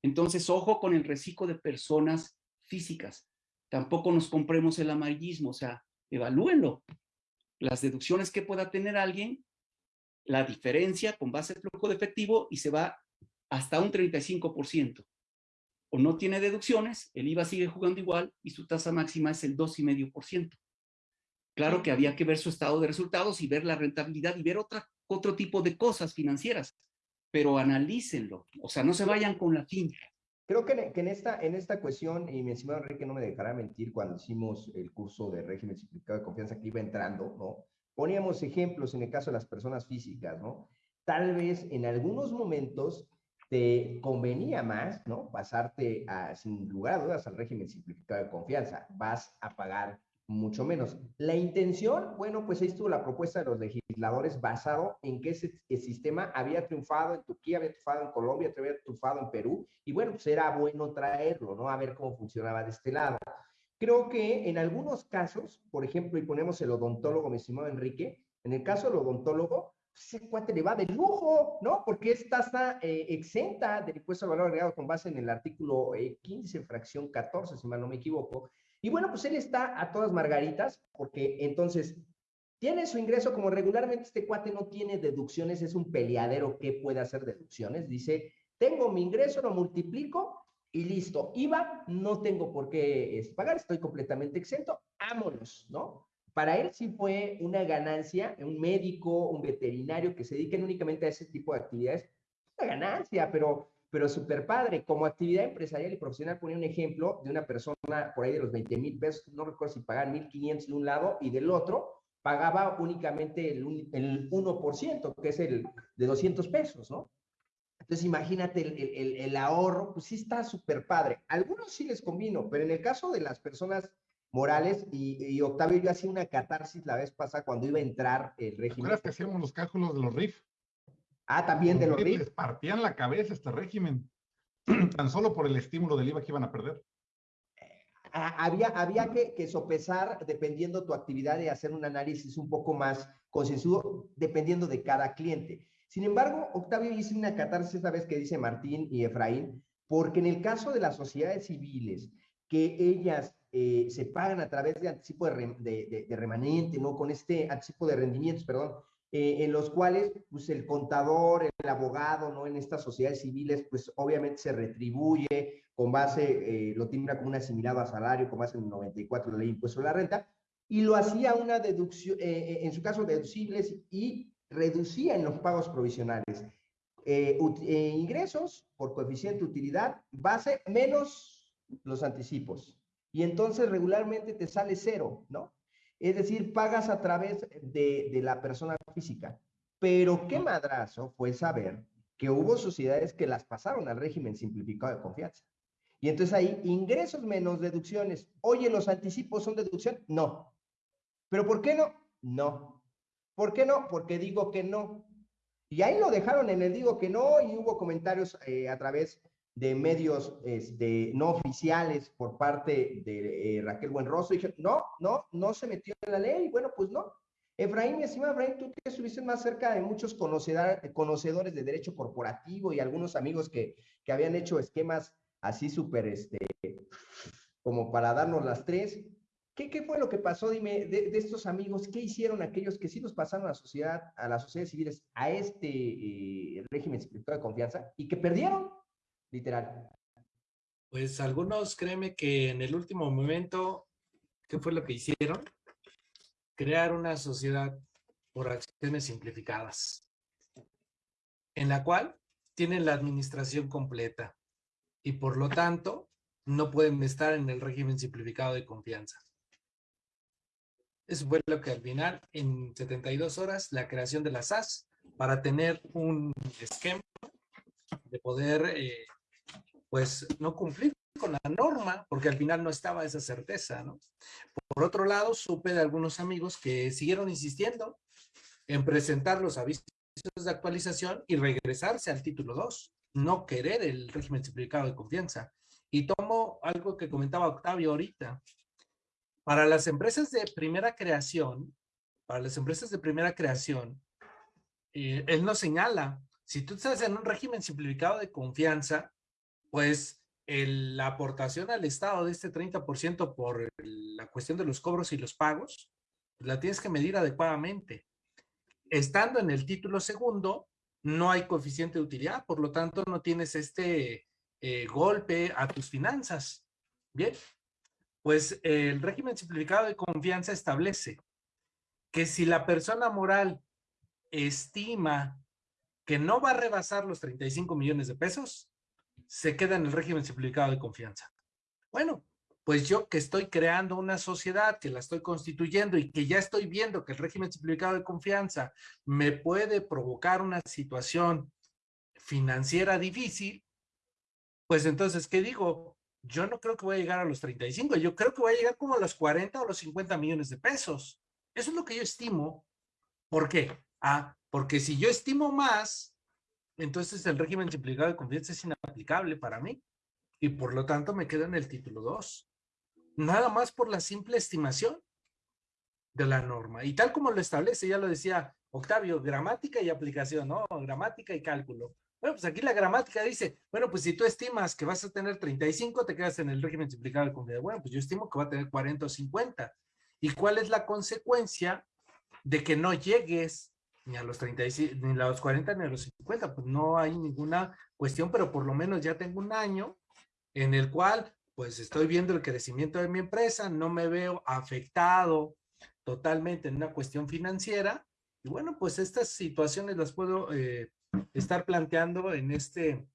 Entonces, ojo con el reciclo de personas físicas. Tampoco nos compremos el amarillismo. O sea, evalúenlo. Las deducciones que pueda tener alguien, la diferencia con base de flujo de efectivo y se va hasta un 35%. O no tiene deducciones, el IVA sigue jugando igual y su tasa máxima es el 2,5%. Claro que había que ver su estado de resultados y ver la rentabilidad y ver otro tipo de cosas financieras, pero analícenlo, o sea, no se vayan con la finta. Creo que, en, esta, en esta cuestión, y mi estimado Enrique no me dejará mentir, cuando hicimos el curso de régimen simplificado de confianza que iba entrando, ¿no? Poníamos ejemplos en el caso de las personas físicas, ¿no? Tal vez en algunos momentos te convenía más, ¿no? Pasarte a, sin lugar a dudas al régimen simplificado de confianza. Vas a pagar mucho menos. La intención, bueno, pues ahí estuvo la propuesta de los legisladores basado en que ese, sistema había triunfado en Turquía, había triunfado en Colombia, había triunfado en Perú, y bueno, pues era bueno traerlo, ¿no? A ver cómo funcionaba de este lado. Creo que en algunos casos, por ejemplo, y ponemos el odontólogo, mi estimado Enrique, en el caso del odontólogo, pues, ese cuate le va de lujo, ¿no? Porque es tasa eh, exenta del impuesto al valor agregado con base en el artículo 15, eh, fracción 14, si mal no me equivoco, y bueno, pues él está a todas margaritas, porque entonces tiene su ingreso como regularmente este cuate no tiene deducciones, es un peleadero que puede hacer deducciones. Dice, tengo mi ingreso, lo multiplico y listo. IVA, no tengo por qué este, pagar, estoy completamente exento, vámonos, ¿no? Para él sí fue una ganancia, un médico, un veterinario que se dediquen únicamente a ese tipo de actividades, una ganancia, pero pero súper padre. Como actividad empresarial y profesional, ponía un ejemplo de una persona por ahí de los 20 mil pesos, no recuerdo si pagaban 1.500 de un lado y del otro pagaba únicamente el, el 1%, que es el de 200 pesos, ¿no? Entonces imagínate el, el, el ahorro, pues sí está súper padre. algunos sí les convino, pero en el caso de las personas morales y, Octavio yo hacía una catarsis la vez pasada cuando iba a entrar el régimen. ¿Recuerdas que hacíamos los cálculos de los RIF? Ah, también de los RIF. Les partían la cabeza este régimen, tan solo por el estímulo del IVA que iban a perder. Ah, había, había que, que, sopesar, dependiendo tu actividad, y hacer un análisis un poco más concienzudo, dependiendo de cada cliente. Sin embargo, Octavio hizo una catarsis esta vez que dice Martín y Efraín, porque en el caso de las sociedades civiles, que ellas eh, se pagan a través de anticipo de, de, remanente, ¿no? Con este anticipo de rendimientos, perdón, eh, en los cuales, pues, el contador, el abogado, ¿no? En estas sociedades civiles, pues, obviamente se retribuye con base, eh, lo tiene como un asimilado a salario, con base en el 94 de la ley impuesto a la renta, y lo hacía una deducción, en su caso, deducibles y reducía en los pagos provisionales. ingresos por coeficiente utilidad, base menos los anticipos y entonces regularmente te sale cero, ¿no? Es decir, pagas a través de, la persona física. Pero qué madrazo fue saber que hubo sociedades que las pasaron al régimen simplificado de confianza. Y entonces ahí, ingresos menos deducciones. Oye, ¿los anticipos son deducción? No. ¿Pero por qué no? No. ¿Por qué no? Porque digo que no. Y ahí lo dejaron en el digo que no y hubo comentarios eh, a través de medios este, no oficiales por parte de eh, Raquel Buenroso, dije, no, no, no se metió en la ley, bueno, pues no. Efraín, mi estimado Efraín, tú que estuviste más cerca de muchos conocedores de derecho corporativo y algunos amigos que, que habían hecho esquemas así súper, este, como para darnos las tres. ¿Qué, ¿Qué, fue lo que pasó? Dime, de, estos amigos, ¿qué hicieron aquellos que sí nos pasaron a la sociedad, a las sociedades civiles, a este eh, régimen de confianza y que perdieron? Literal. Pues algunos, créeme que en el último momento, ¿qué fue lo que hicieron? Crear una sociedad por acciones simplificadas, en la cual tienen la administración completa y por lo tanto no pueden estar en el régimen simplificado de confianza. Eso fue lo que al final, en 72 horas, la creación de la SAS para tener un esquema de poder eh, pues no cumplir con la norma, porque al final no estaba esa certeza. Por otro lado, supe de algunos amigos que siguieron insistiendo en presentar los avisos de actualización y regresarse al título 2, no querer el régimen simplificado de confianza. Y tomo algo que comentaba Octavio ahorita. Para las empresas de primera creación, para las empresas de primera creación, eh, él nos señala, si tú estás en un régimen simplificado de confianza, pues la aportación al Estado de este 30% por la cuestión de los cobros y los pagos, la tienes que medir adecuadamente. Estando en el título segundo, no hay coeficiente de utilidad, por lo tanto no tienes este eh, golpe a tus finanzas. Bien, pues el régimen simplificado de confianza establece que si la persona moral estima que no va a rebasar los 35 millones de pesos, se queda en el régimen simplificado de confianza. Bueno, pues yo que estoy creando una sociedad, que la estoy constituyendo y que ya estoy viendo que el régimen simplificado de confianza me puede provocar una situación financiera difícil, pues entonces, ¿qué digo? Yo no creo que voy a llegar a los 35, yo creo que voy a llegar como a los 40 o los 50 millones de pesos. Eso es lo que yo estimo. ¿Por qué? Ah, porque si yo estimo más, entonces el régimen simplificado de confianza es inaplicable para mí y por lo tanto me quedo en el título 2. Nada más por la simple estimación de la norma. Y tal como lo establece, ya lo decía Octavio, gramática y aplicación, ¿no? Gramática y cálculo. Bueno, pues aquí la gramática dice, bueno, pues si tú estimas que vas a tener 35, te quedas en el régimen simplificado de confianza. Bueno, pues yo estimo que va a tener 40 o 50. ¿Y cuál es la consecuencia de que no llegues ni a los 35, ni a los 40, ni a los 50, pues no hay ninguna cuestión, pero por lo menos ya tengo un año en el cual pues estoy viendo el crecimiento de mi empresa, no me veo afectado totalmente en una cuestión financiera, y bueno, pues estas situaciones las puedo eh, estar planteando en este,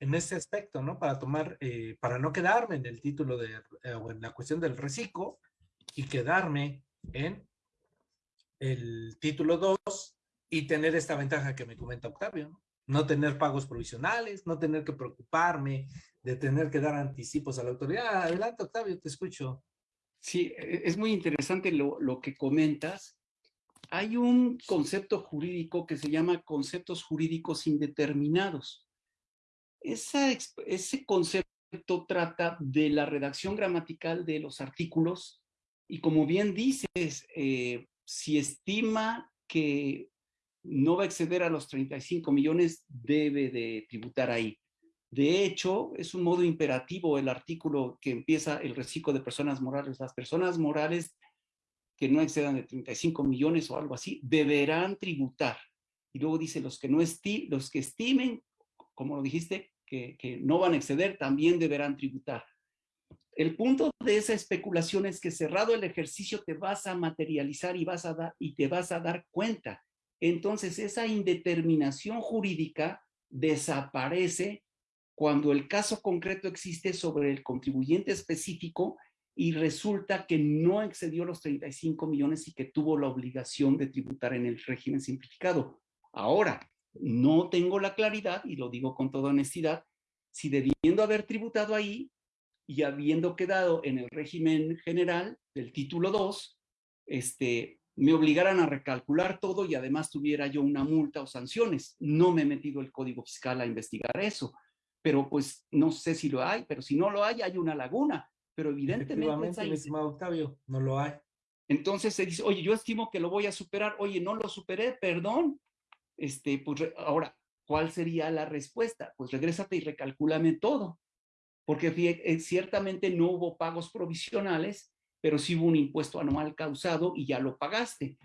en este aspecto, ¿no? Para tomar, eh, para no quedarme en el título de, eh, o en la cuestión del reciclo y quedarme en el título 2 y tener esta ventaja que me comenta Octavio, ¿no? tener pagos provisionales, no tener que preocuparme de tener que dar anticipos a la autoridad. Adelante, Octavio, te escucho. Sí, e, es muy interesante lo, lo que comentas. Hay un concepto jurídico que se llama conceptos jurídicos indeterminados. Esa, ese concepto trata de la redacción gramatical de los artículos y como bien dices, eh, si estima que no va a exceder a los 35 millones, debe de tributar ahí. De hecho, es un modo imperativo el artículo que empieza el reciclo de personas morales. Las personas morales que no excedan de 35 millones o algo así, deberán tributar. Y luego dice, los que, no estimen, como lo dijiste, que, que no van a exceder, también deberán tributar. El punto de esa especulación es que cerrado el ejercicio te vas a materializar y, vas a y te vas a dar cuenta. Entonces esa indeterminación jurídica desaparece cuando el caso concreto existe sobre el contribuyente específico y resulta que no excedió los 35 millones y que tuvo la obligación de tributar en el régimen simplificado. Ahora, no tengo la claridad, y lo digo con toda honestidad, si debiendo haber tributado ahí y habiendo quedado en el régimen general del título 2, este, me obligaran a recalcular todo y además tuviera yo una multa o sanciones. No me he metido el Código Fiscal a investigar eso, pero pues no sé si lo hay, pero si no lo hay, hay una laguna pero evidentemente... mi estimado Octavio, no lo hay. Entonces se dice, oye, yo estimo que lo voy a superar, oye, no lo superé, perdón. Este, pues ahora, ¿cuál sería la respuesta? Pues regrésate y recalcúlame todo. Porque eh, ciertamente no hubo pagos provisionales, pero sí hubo un impuesto anual causado y ya lo pagaste.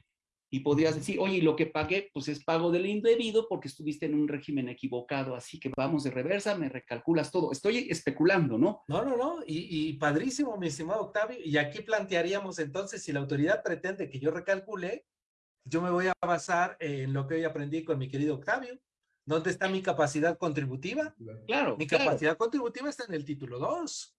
Y podrías decir, oye, lo que pagué, pues es pago del indebido porque estuviste en un régimen equivocado, así que vamos de reversa, me recalculas todo. Estoy especulando, ¿no? No, no, no, y, padrísimo, mi estimado Octavio, y aquí plantearíamos entonces, si la autoridad pretende que yo recalcule, yo me voy a basar en lo que hoy aprendí con mi querido Octavio. ¿Dónde está mi capacidad contributiva? Claro. Mi capacidad contributiva está en el título 2.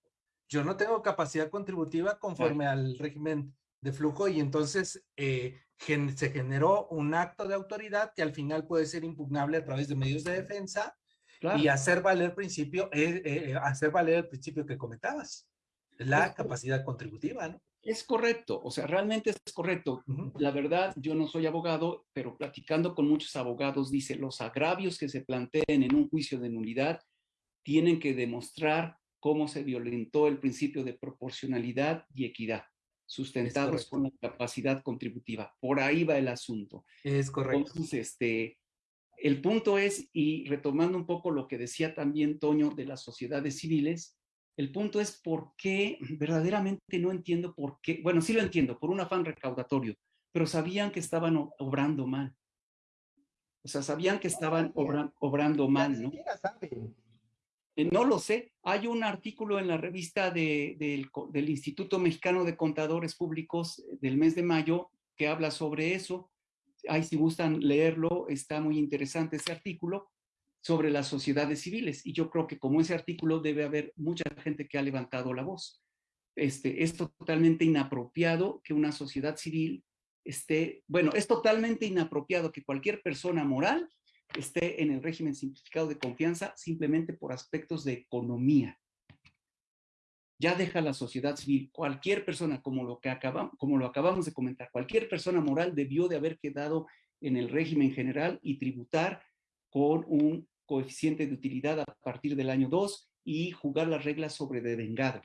Yo no tengo capacidad contributiva conforme al régimen de flujo y entonces eh, se generó un acto de autoridad que al final puede ser impugnable a través de medios de defensa y hacer valer el principio, eh, eh, hacer valer el principio que comentabas, la capacidad contributiva, ¿no? Es correcto, o sea, realmente es correcto. La verdad, yo no soy abogado, pero platicando con muchos abogados, dice, los agravios que se planteen en un juicio de nulidad tienen que demostrar cómo se violentó el principio de proporcionalidad y equidad sustentados con la capacidad contributiva. Por ahí va el asunto. Es correcto. Entonces, este, el punto es, y retomando un poco lo que decía también Toño de las sociedades civiles, el punto es por qué, verdaderamente no entiendo por qué, bueno, sí lo entiendo, por un afán recaudatorio, pero sabían que estaban obrando mal. O sea, sabían que estaban obrando mal, ¿no? Eh, no lo sé. Hay un artículo en la revista del Instituto Mexicano de Contadores Públicos eh, del mes de mayo que habla sobre eso. Ahí si gustan leerlo, está muy interesante ese artículo sobre las sociedades civiles. Y yo creo que como ese artículo debe haber mucha gente que ha levantado la voz. Este, es totalmente inapropiado que una sociedad civil esté, bueno, es totalmente inapropiado que cualquier persona moral esté en el régimen simplificado de confianza simplemente por aspectos de economía. Ya deja la sociedad civil, cualquier persona, como lo, que acabamos, acabamos de comentar, cualquier persona moral debió de haber quedado en el régimen general y tributar con un coeficiente de utilidad a partir del año 2 y jugar las reglas sobre devengado.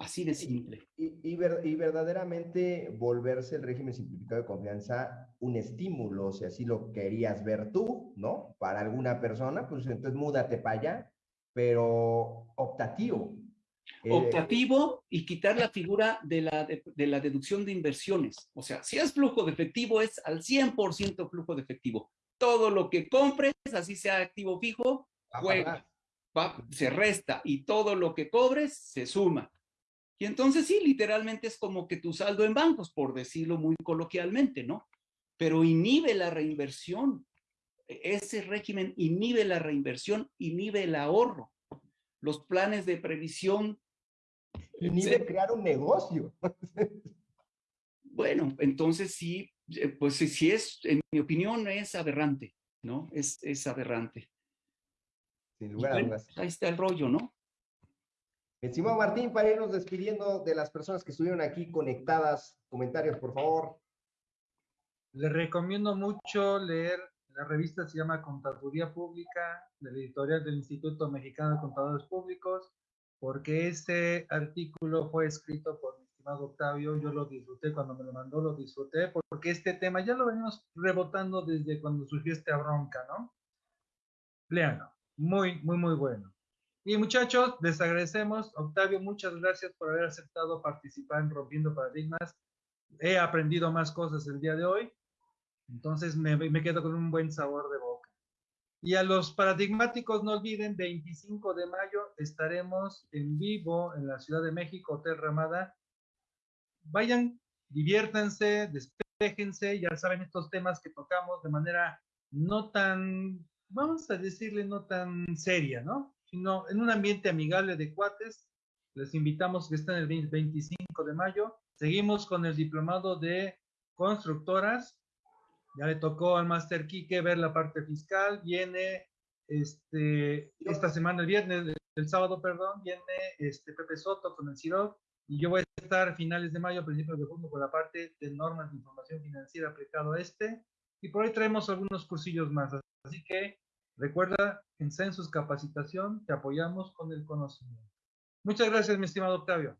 Así de simple. Y, verdaderamente volverse el régimen simplificado de confianza un estímulo, si así lo querías ver tú, ¿no? Para alguna persona, pues entonces múdate para allá, pero optativo. Eh, optativo y quitar la figura de la, de, la deducción de inversiones. O sea, si es flujo de efectivo, es al 100% flujo de efectivo. Todo lo que compres, así sea activo fijo, juega, se resta y todo lo que cobres se suma. Y entonces sí, literalmente es como que tu saldo en bancos, por decirlo muy coloquialmente, ¿no? Pero inhibe la reinversión. E-, ese régimen inhibe la reinversión, inhibe el ahorro. Los planes de previsión. Inhibe crear un negocio. bueno, entonces sí, eh, pues sí es, en mi opinión, es aberrante, ¿no? Es, es aberrante. Sin lugar a dudas. Ahí está el rollo, ¿no? Estimado Martín, para irnos despidiendo de las personas que estuvieron aquí conectadas, comentarios, por favor. Les recomiendo mucho leer, la revista se llama Contaduría Pública, de la editorial del Instituto Mexicano de Contadores Públicos, porque este artículo fue escrito por mi estimado Octavio, yo lo disfruté cuando me lo mandó, lo disfruté, porque este tema ya lo venimos rebotando desde cuando surgió esta bronca, ¿no? Leanlo, muy, muy, muy bueno. Y muchachos, les agradecemos. Octavio, muchas gracias por haber aceptado participar en Rompiendo Paradigmas. He aprendido más cosas el día de hoy. Entonces me, me, quedo con un buen sabor de boca. Y a los paradigmáticos, no olviden, 25 de mayo estaremos en vivo en la Ciudad de México, Hotel Ramada. Vayan, diviértanse, despejense, ya saben estos temas que tocamos de manera no tan, vamos a decirle, no tan seria, ¿no? Sino en un ambiente amigable de cuates. Les invitamos que estén el 25 de mayo. Seguimos con el diplomado de constructoras ya le tocó al Master Quique ver la parte fiscal, viene este, esta semana, el viernes, el sábado, perdón, viene este Pepe Soto con el CIROC y yo voy a estar a finales de mayo, principios de junio, con la parte de normas de información financiera aplicado a este y por ahí traemos algunos cursillos más. Así que recuerda, en Census Capacitación te apoyamos con el conocimiento. Muchas gracias, mi estimado Octavio.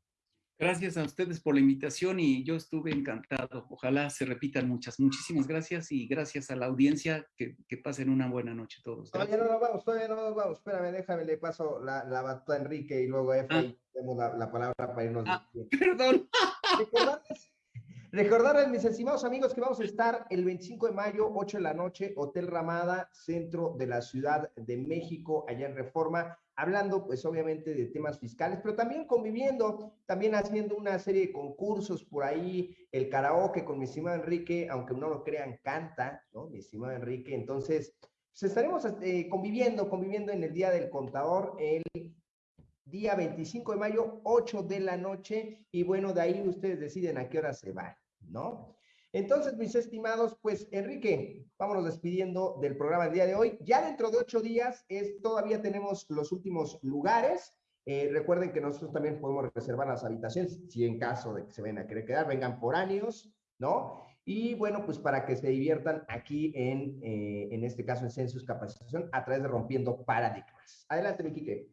Gracias a ustedes por la invitación y yo estuve encantado. Ojalá se repitan muchas. Muchísimas gracias y gracias a la audiencia. Que, que pasen una buena noche todos. Todavía no nos vamos, todavía no nos vamos. Espérame, déjame, le paso la, la batuta a Enrique y luego a Efraín. Ah. Tenemos la, la, palabra para irnos. Ah, perdón. Recordarles, recordarles, mis estimados amigos, que vamos a estar el 25 de mayo, 8 de la noche, Hotel Ramada, centro de la Ciudad de México, allá en Reforma hablando pues obviamente de temas fiscales, pero también conviviendo, también haciendo una serie de concursos por ahí, el karaoke con mi estimado Enrique, aunque no lo crean, canta, ¿no? Mi estimado Enrique, entonces, pues estaremos eh, conviviendo, conviviendo en el Día del Contador, el día 25 de mayo, 8 de la noche, y bueno, de ahí ustedes deciden a qué hora se van, ¿no? Entonces, mis estimados, pues Enrique, vámonos despidiendo del programa el día de hoy. Ya dentro de ocho días es, todavía tenemos los últimos lugares. Eh, recuerden que nosotros también podemos reservar las habitaciones, si en caso de que se vengan a querer quedar, vengan por años, ¿no? Y bueno, pues para que se diviertan aquí en, eh, en este caso en Census Capacitación a través de Rompiendo Paradigmas. Adelante, mi Quique.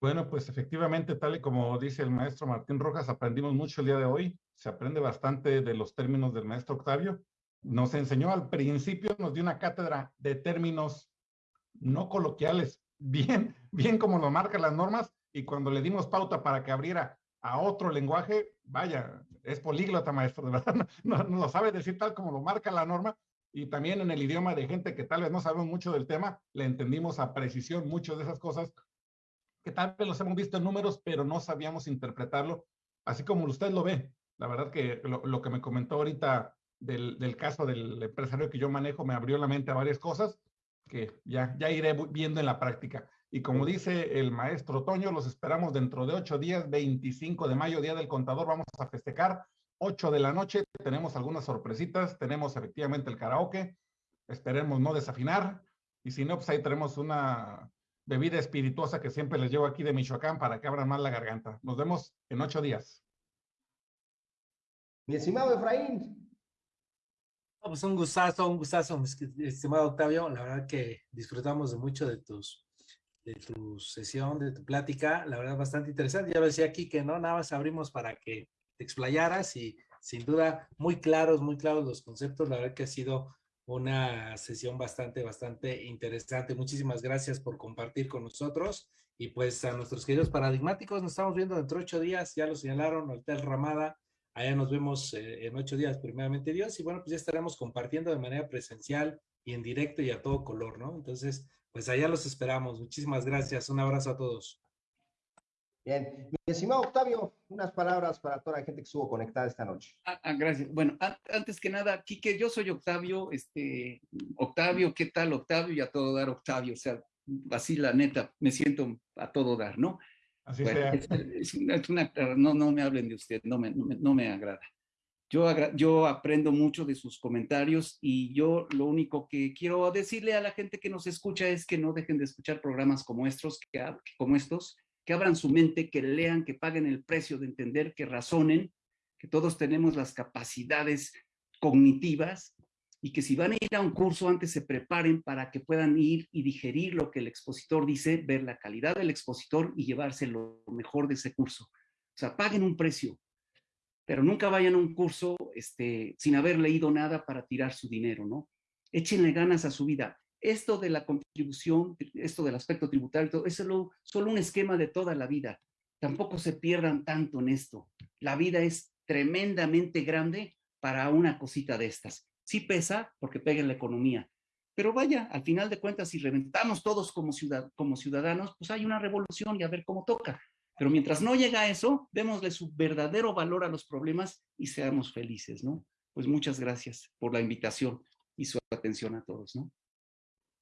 Bueno, pues efectivamente, tal y como dice el maestro Martín Rojas, aprendimos mucho el día de hoy. Se aprende bastante de los términos del maestro Octavio. Nos enseñó al principio, nos dio una cátedra de términos no coloquiales, bien, bien como lo marcan las normas, y cuando le dimos pauta para que abriera a otro lenguaje, vaya, es políglota, maestro, de verdad, no, lo sabe decir tal como lo marca la norma, y también en el idioma de gente que tal vez no sabemos mucho del tema, le entendimos a precisión muchas de esas cosas que tal vez los hemos visto en números, pero no sabíamos interpretarlo, así como usted lo ve. La verdad que lo, lo que me comentó ahorita del, del, caso del empresario que yo manejo me abrió la mente a varias cosas que ya, ya iré viendo en la práctica. Y como dice el maestro Toño, los esperamos dentro de ocho días, 25 de mayo, Día del Contador, vamos a festejar, 8 de la noche, tenemos algunas sorpresitas, tenemos efectivamente el karaoke, esperemos no desafinar, y si no, pues ahí tenemos una bebida espirituosa que siempre les llevo aquí de Michoacán para que abran más la garganta. Nos vemos en ocho días. Mi estimado Efraín. pues un gustazo, un gustazo, estimado Octavio. La verdad que disfrutamos de mucho de tus de tu sesión, de tu plática, la verdad bastante interesante. Ya lo decía aquí que no, nada más abrimos para que te explayaras y sin duda muy claros, muy claros los conceptos. La verdad que ha sido una sesión bastante, bastante interesante. Muchísimas gracias por compartir con nosotros. Y pues a nuestros queridos paradigmáticos, nos estamos viendo dentro de ocho días, ya lo señalaron, Hotel Ramada. Allá nos vemos eh, en ocho días, primeramente Dios. Y bueno, pues ya estaremos compartiendo de manera presencial y en directo y a todo color, ¿no? Entonces, pues allá los esperamos. Muchísimas gracias. Un abrazo a todos. Bien, mi estimado Octavio, unas palabras para toda la gente que estuvo conectada esta noche. Ah, ah, gracias. Bueno, antes que nada, Quique, yo soy Octavio, este, Octavio, ¿qué tal Octavio? Y a todo dar Octavio, o sea, así la neta, me siento a todo dar, ¿no? Así sea. Es, una, no, no me hablen de usted, no me, no me, agrada. Yo, yo aprendo mucho de sus comentarios y yo lo único que quiero decirle a la gente que nos escucha es que no dejen de escuchar programas como estos, que, como estos que abran su mente, que lean, que paguen el precio de entender, que razonen, que todos tenemos las capacidades cognitivas y que si van a ir a un curso antes se preparen para que puedan ir y digerir lo que el expositor dice, ver la calidad del expositor y llevarse lo mejor de ese curso. O sea, paguen un precio, pero nunca vayan a un curso este, sin haber leído nada para tirar su dinero, ¿no? Échenle ganas a su vida. Esto de la contribución, esto del aspecto tributario, es solo, solo un esquema de toda la vida. Tampoco se pierdan tanto en esto. La vida es tremendamente grande para una cosita de estas sí pesa porque pega en la economía. Pero vaya, al final de cuentas, si reventamos todos como, ciudad, como ciudadanos, pues hay una revolución y a ver cómo toca. Pero mientras no llega a eso, démosle su verdadero valor a los problemas y seamos felices, ¿no? Pues muchas gracias por la invitación y su atención a todos, ¿no?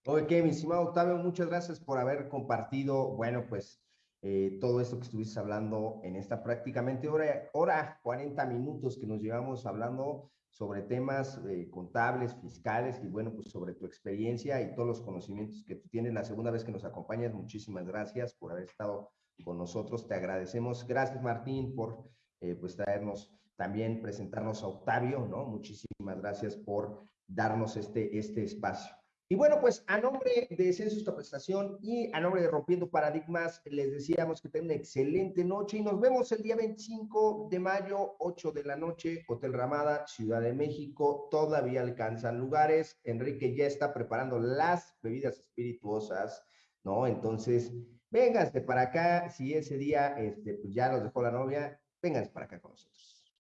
Ok, mi estimado Octavio, muchas gracias por haber compartido, bueno, pues eh, todo esto que estuviste hablando en esta prácticamente hora, hora 40 minutos que nos llevamos hablando sobre temas eh, contables, fiscales y bueno, pues sobre tu experiencia y todos los conocimientos que tú tienes. La segunda vez que nos acompañas, muchísimas gracias por haber estado con nosotros. Te agradecemos. Gracias, Martín, por eh, pues traernos también, presentarnos a Octavio, ¿no? Muchísimas gracias por darnos este, este espacio. Y bueno, pues a nombre de Census Capacitación y a nombre de Rompiendo Paradigmas, les decíamos que tengan una excelente noche y nos vemos el día 25 de mayo, 8 de la noche, Hotel Ramada, Ciudad de México. Todavía alcanzan lugares. Enrique ya está preparando las bebidas espirituosas, ¿no? Entonces, vénganse para acá. Si ese día este, pues ya los dejó la novia, vénganse para acá con nosotros.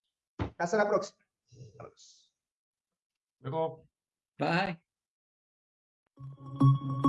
Hasta la próxima. Luego. Bye. Thank you.